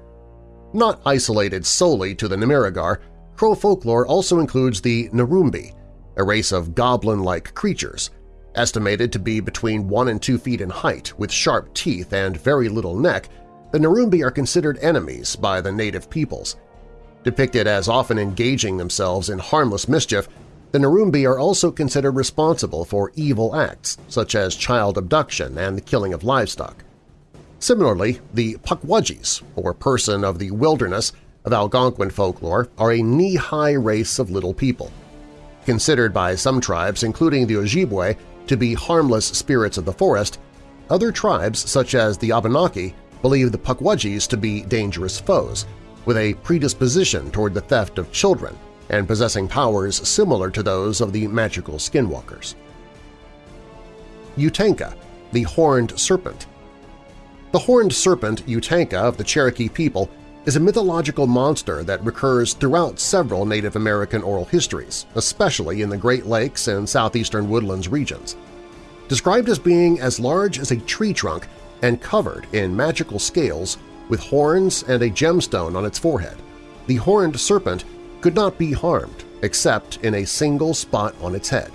Not isolated solely to the Nimerigar, Crow folklore also includes the Narumbi, a race of goblin-like creatures, estimated to be between 1 and 2 feet in height with sharp teeth and very little neck, the Narumbi are considered enemies by the native peoples. Depicted as often engaging themselves in harmless mischief, the Narumbi are also considered responsible for evil acts such as child abduction and the killing of livestock. Similarly, the Pukwudgies, or person of the wilderness, of Algonquin folklore are a knee-high race of little people. Considered by some tribes, including the Ojibwe, to be harmless spirits of the forest, other tribes, such as the Abenaki, believe the Pukwudgies to be dangerous foes, with a predisposition toward the theft of children and possessing powers similar to those of the magical skinwalkers. Uktena, the Horned Serpent The horned serpent Uktena of the Cherokee people is a mythological monster that recurs throughout several Native American oral histories, especially in the Great Lakes and southeastern woodlands regions. Described as being as large as a tree trunk and covered in magical scales with horns and a gemstone on its forehead, the horned serpent could not be harmed except in a single spot on its head.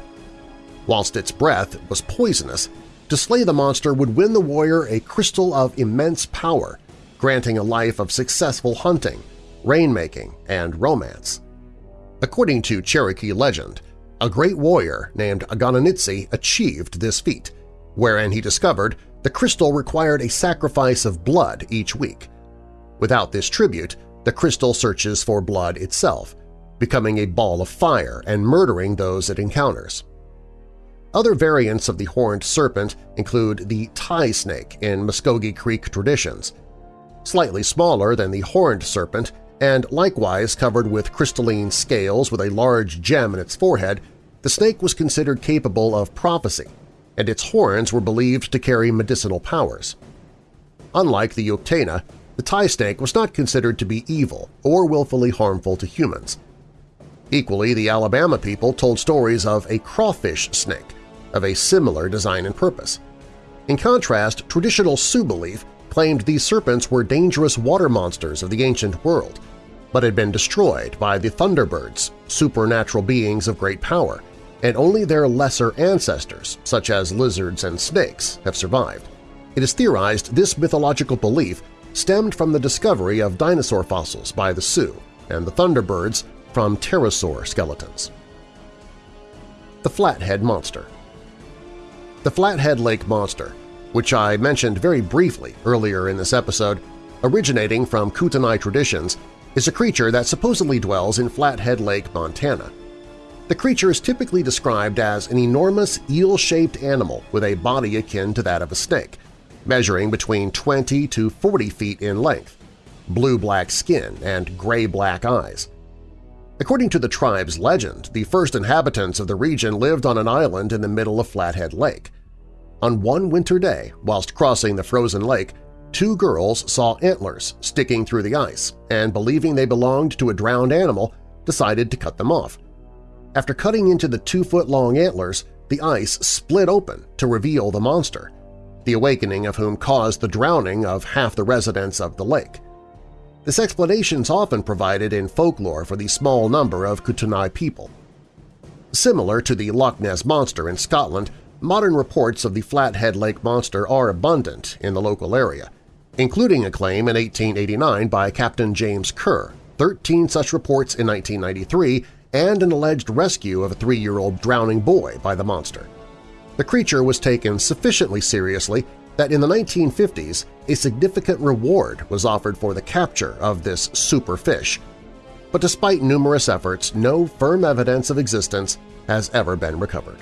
Whilst its breath was poisonous, to slay the monster would win the warrior a crystal of immense power granting a life of successful hunting, rainmaking, and romance. According to Cherokee legend, a great warrior named Aganunitsi achieved this feat, wherein he discovered the crystal required a sacrifice of blood each week. Without this tribute, the crystal searches for blood itself, becoming a ball of fire and murdering those it encounters. Other variants of the horned serpent include the tie snake in Muskogee Creek traditions, slightly smaller than the horned serpent and likewise covered with crystalline scales with a large gem in its forehead, the snake was considered capable of prophecy, and its horns were believed to carry medicinal powers. Unlike the Uktena, the tie snake was not considered to be evil or willfully harmful to humans. Equally, the Alabama people told stories of a crawfish snake of a similar design and purpose. In contrast, traditional Sioux belief claimed these serpents were dangerous water monsters of the ancient world, but had been destroyed by the Thunderbirds, supernatural beings of great power, and only their lesser ancestors, such as lizards and snakes, have survived. It is theorized this mythological belief stemmed from the discovery of dinosaur fossils by the Sioux and the Thunderbirds from pterosaur skeletons. The Flathead Monster The Flathead Lake Monster, which I mentioned very briefly earlier in this episode, originating from Kootenai traditions, is a creature that supposedly dwells in Flathead Lake, Montana. The creature is typically described as an enormous eel-shaped animal with a body akin to that of a snake, measuring between 20 to 40 feet in length, blue-black skin, and gray-black eyes. According to the tribe's legend, the first inhabitants of the region lived on an island in the middle of Flathead Lake. On one winter day, whilst crossing the frozen lake, two girls saw antlers sticking through the ice and, believing they belonged to a drowned animal, decided to cut them off. After cutting into the two-foot-long antlers, the ice split open to reveal the monster, the awakening of whom caused the drowning of half the residents of the lake. This explanation is often provided in folklore for the small number of Kootenai people. Similar to the Loch Ness Monster in Scotland, modern reports of the Flathead Lake Monster are abundant in the local area, including a claim in 1889 by Captain James Kerr, 13 such reports in 1993, and an alleged rescue of a three-year-old drowning boy by the monster. The creature was taken sufficiently seriously that in the 1950s a significant reward was offered for the capture of this super fish. But despite numerous efforts, no firm evidence of existence has ever been recovered.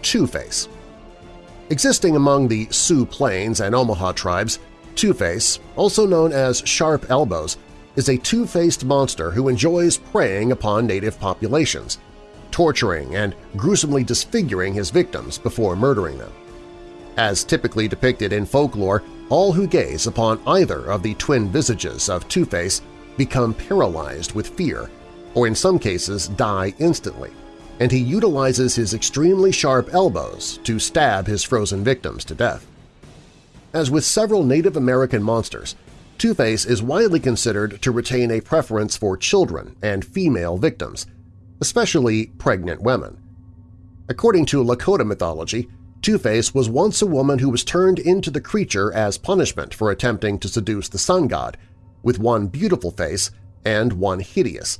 Two-Face Existing among the Sioux Plains and Omaha tribes, Two-Face, also known as Sharp Elbows, is a two-faced monster who enjoys preying upon native populations – torturing and gruesomely disfiguring his victims before murdering them. As typically depicted in folklore, all who gaze upon either of the twin visages of Two-Face become paralyzed with fear, or in some cases die instantly, and he utilizes his extremely sharp elbows to stab his frozen victims to death. As with several Native American monsters, Two-Face is widely considered to retain a preference for children and female victims, especially pregnant women. According to Lakota mythology, Two-Face was once a woman who was turned into the creature as punishment for attempting to seduce the sun god, with one beautiful face and one hideous.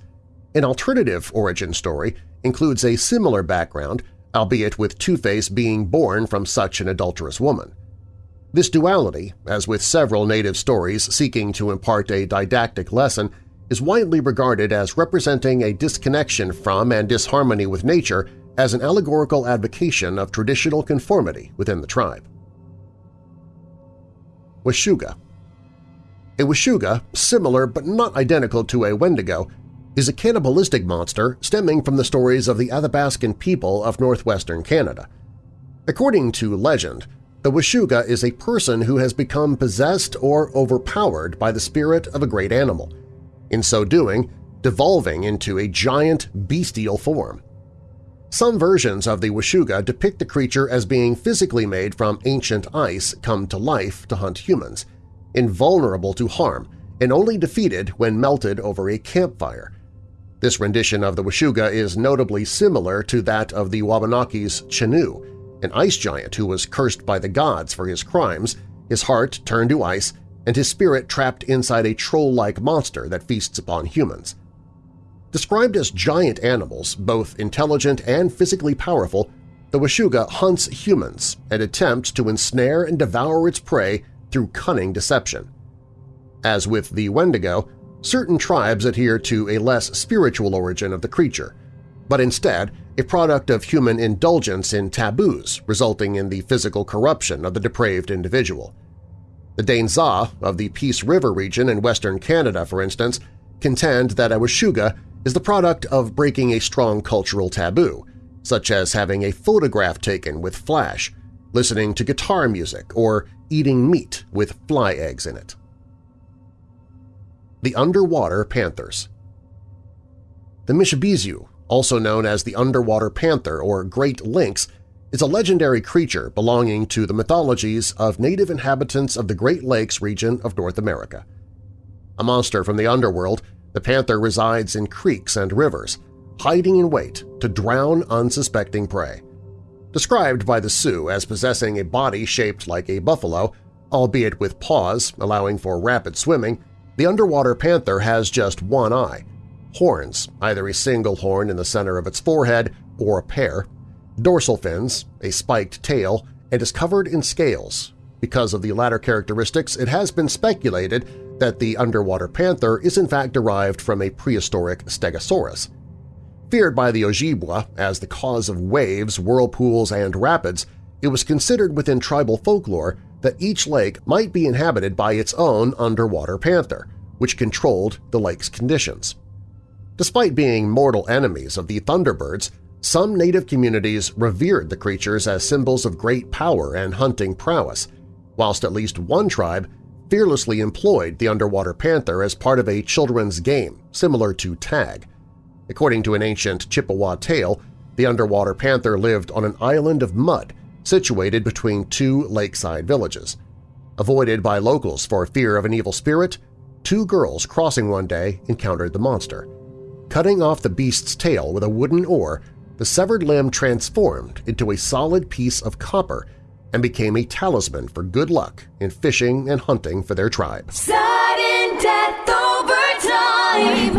An alternative origin story includes a similar background, albeit with Two-Face being born from such an adulterous woman. This duality, as with several native stories seeking to impart a didactic lesson, is widely regarded as representing a disconnection from and disharmony with nature as an allegorical advocation of traditional conformity within the tribe. Washuga A Washuga, similar but not identical to a Wendigo, is a cannibalistic monster stemming from the stories of the Athabascan people of northwestern Canada. According to legend, the Washuga is a person who has become possessed or overpowered by the spirit of a great animal – in so doing devolving into a giant bestial form. Some versions of the Washuga depict the creature as being physically made from ancient ice come to life to hunt humans, invulnerable to harm and only defeated when melted over a campfire. This rendition of the Washuga is notably similar to that of the Wabanakis' Chenoo, an ice giant who was cursed by the gods for his crimes, his heart turned to ice, and his spirit trapped inside a troll-like monster that feasts upon humans. Described as giant animals, both intelligent and physically powerful, the Washuga hunts humans and attempts to ensnare and devour its prey through cunning deception. As with the Wendigo, certain tribes adhere to a less spiritual origin of the creature, but instead a product of human indulgence in taboos resulting in the physical corruption of the depraved individual. The Dane-zaa of the Peace River region in western Canada, for instance, contend that a Washuga is the product of breaking a strong cultural taboo, such as having a photograph taken with flash, listening to guitar music, or eating meat with fly eggs in it. The Underwater Panthers The Mishipeshu, also known as the underwater panther or great lynx, is a legendary creature belonging to the mythologies of native inhabitants of the Great Lakes region of North America. A monster from the underworld, the panther resides in creeks and rivers, hiding in wait to drown unsuspecting prey. Described by the Sioux as possessing a body shaped like a buffalo, albeit with paws allowing for rapid swimming, the underwater panther has just one eye, horns, either a single horn in the center of its forehead or a pair, dorsal fins, a spiked tail, and is covered in scales. Because of the latter characteristics, it has been speculated that the underwater panther is in fact derived from a prehistoric stegosaurus. Feared by the Ojibwa as the cause of waves, whirlpools, and rapids, it was considered within tribal folklore that each lake might be inhabited by its own underwater panther, which controlled the lake's conditions. Despite being mortal enemies of the Thunderbirds, some native communities revered the creatures as symbols of great power and hunting prowess, whilst at least one tribe fearlessly employed the underwater panther as part of a children's game similar to tag. According to an ancient Chippewa tale, the underwater panther lived on an island of mud situated between two lakeside villages. Avoided by locals for fear of an evil spirit, two girls crossing one day encountered the monster. Cutting off the beast's tail with a wooden oar, the severed limb transformed into a solid piece of copper and became a talisman for good luck in fishing and hunting for their tribe. Sudden death over time,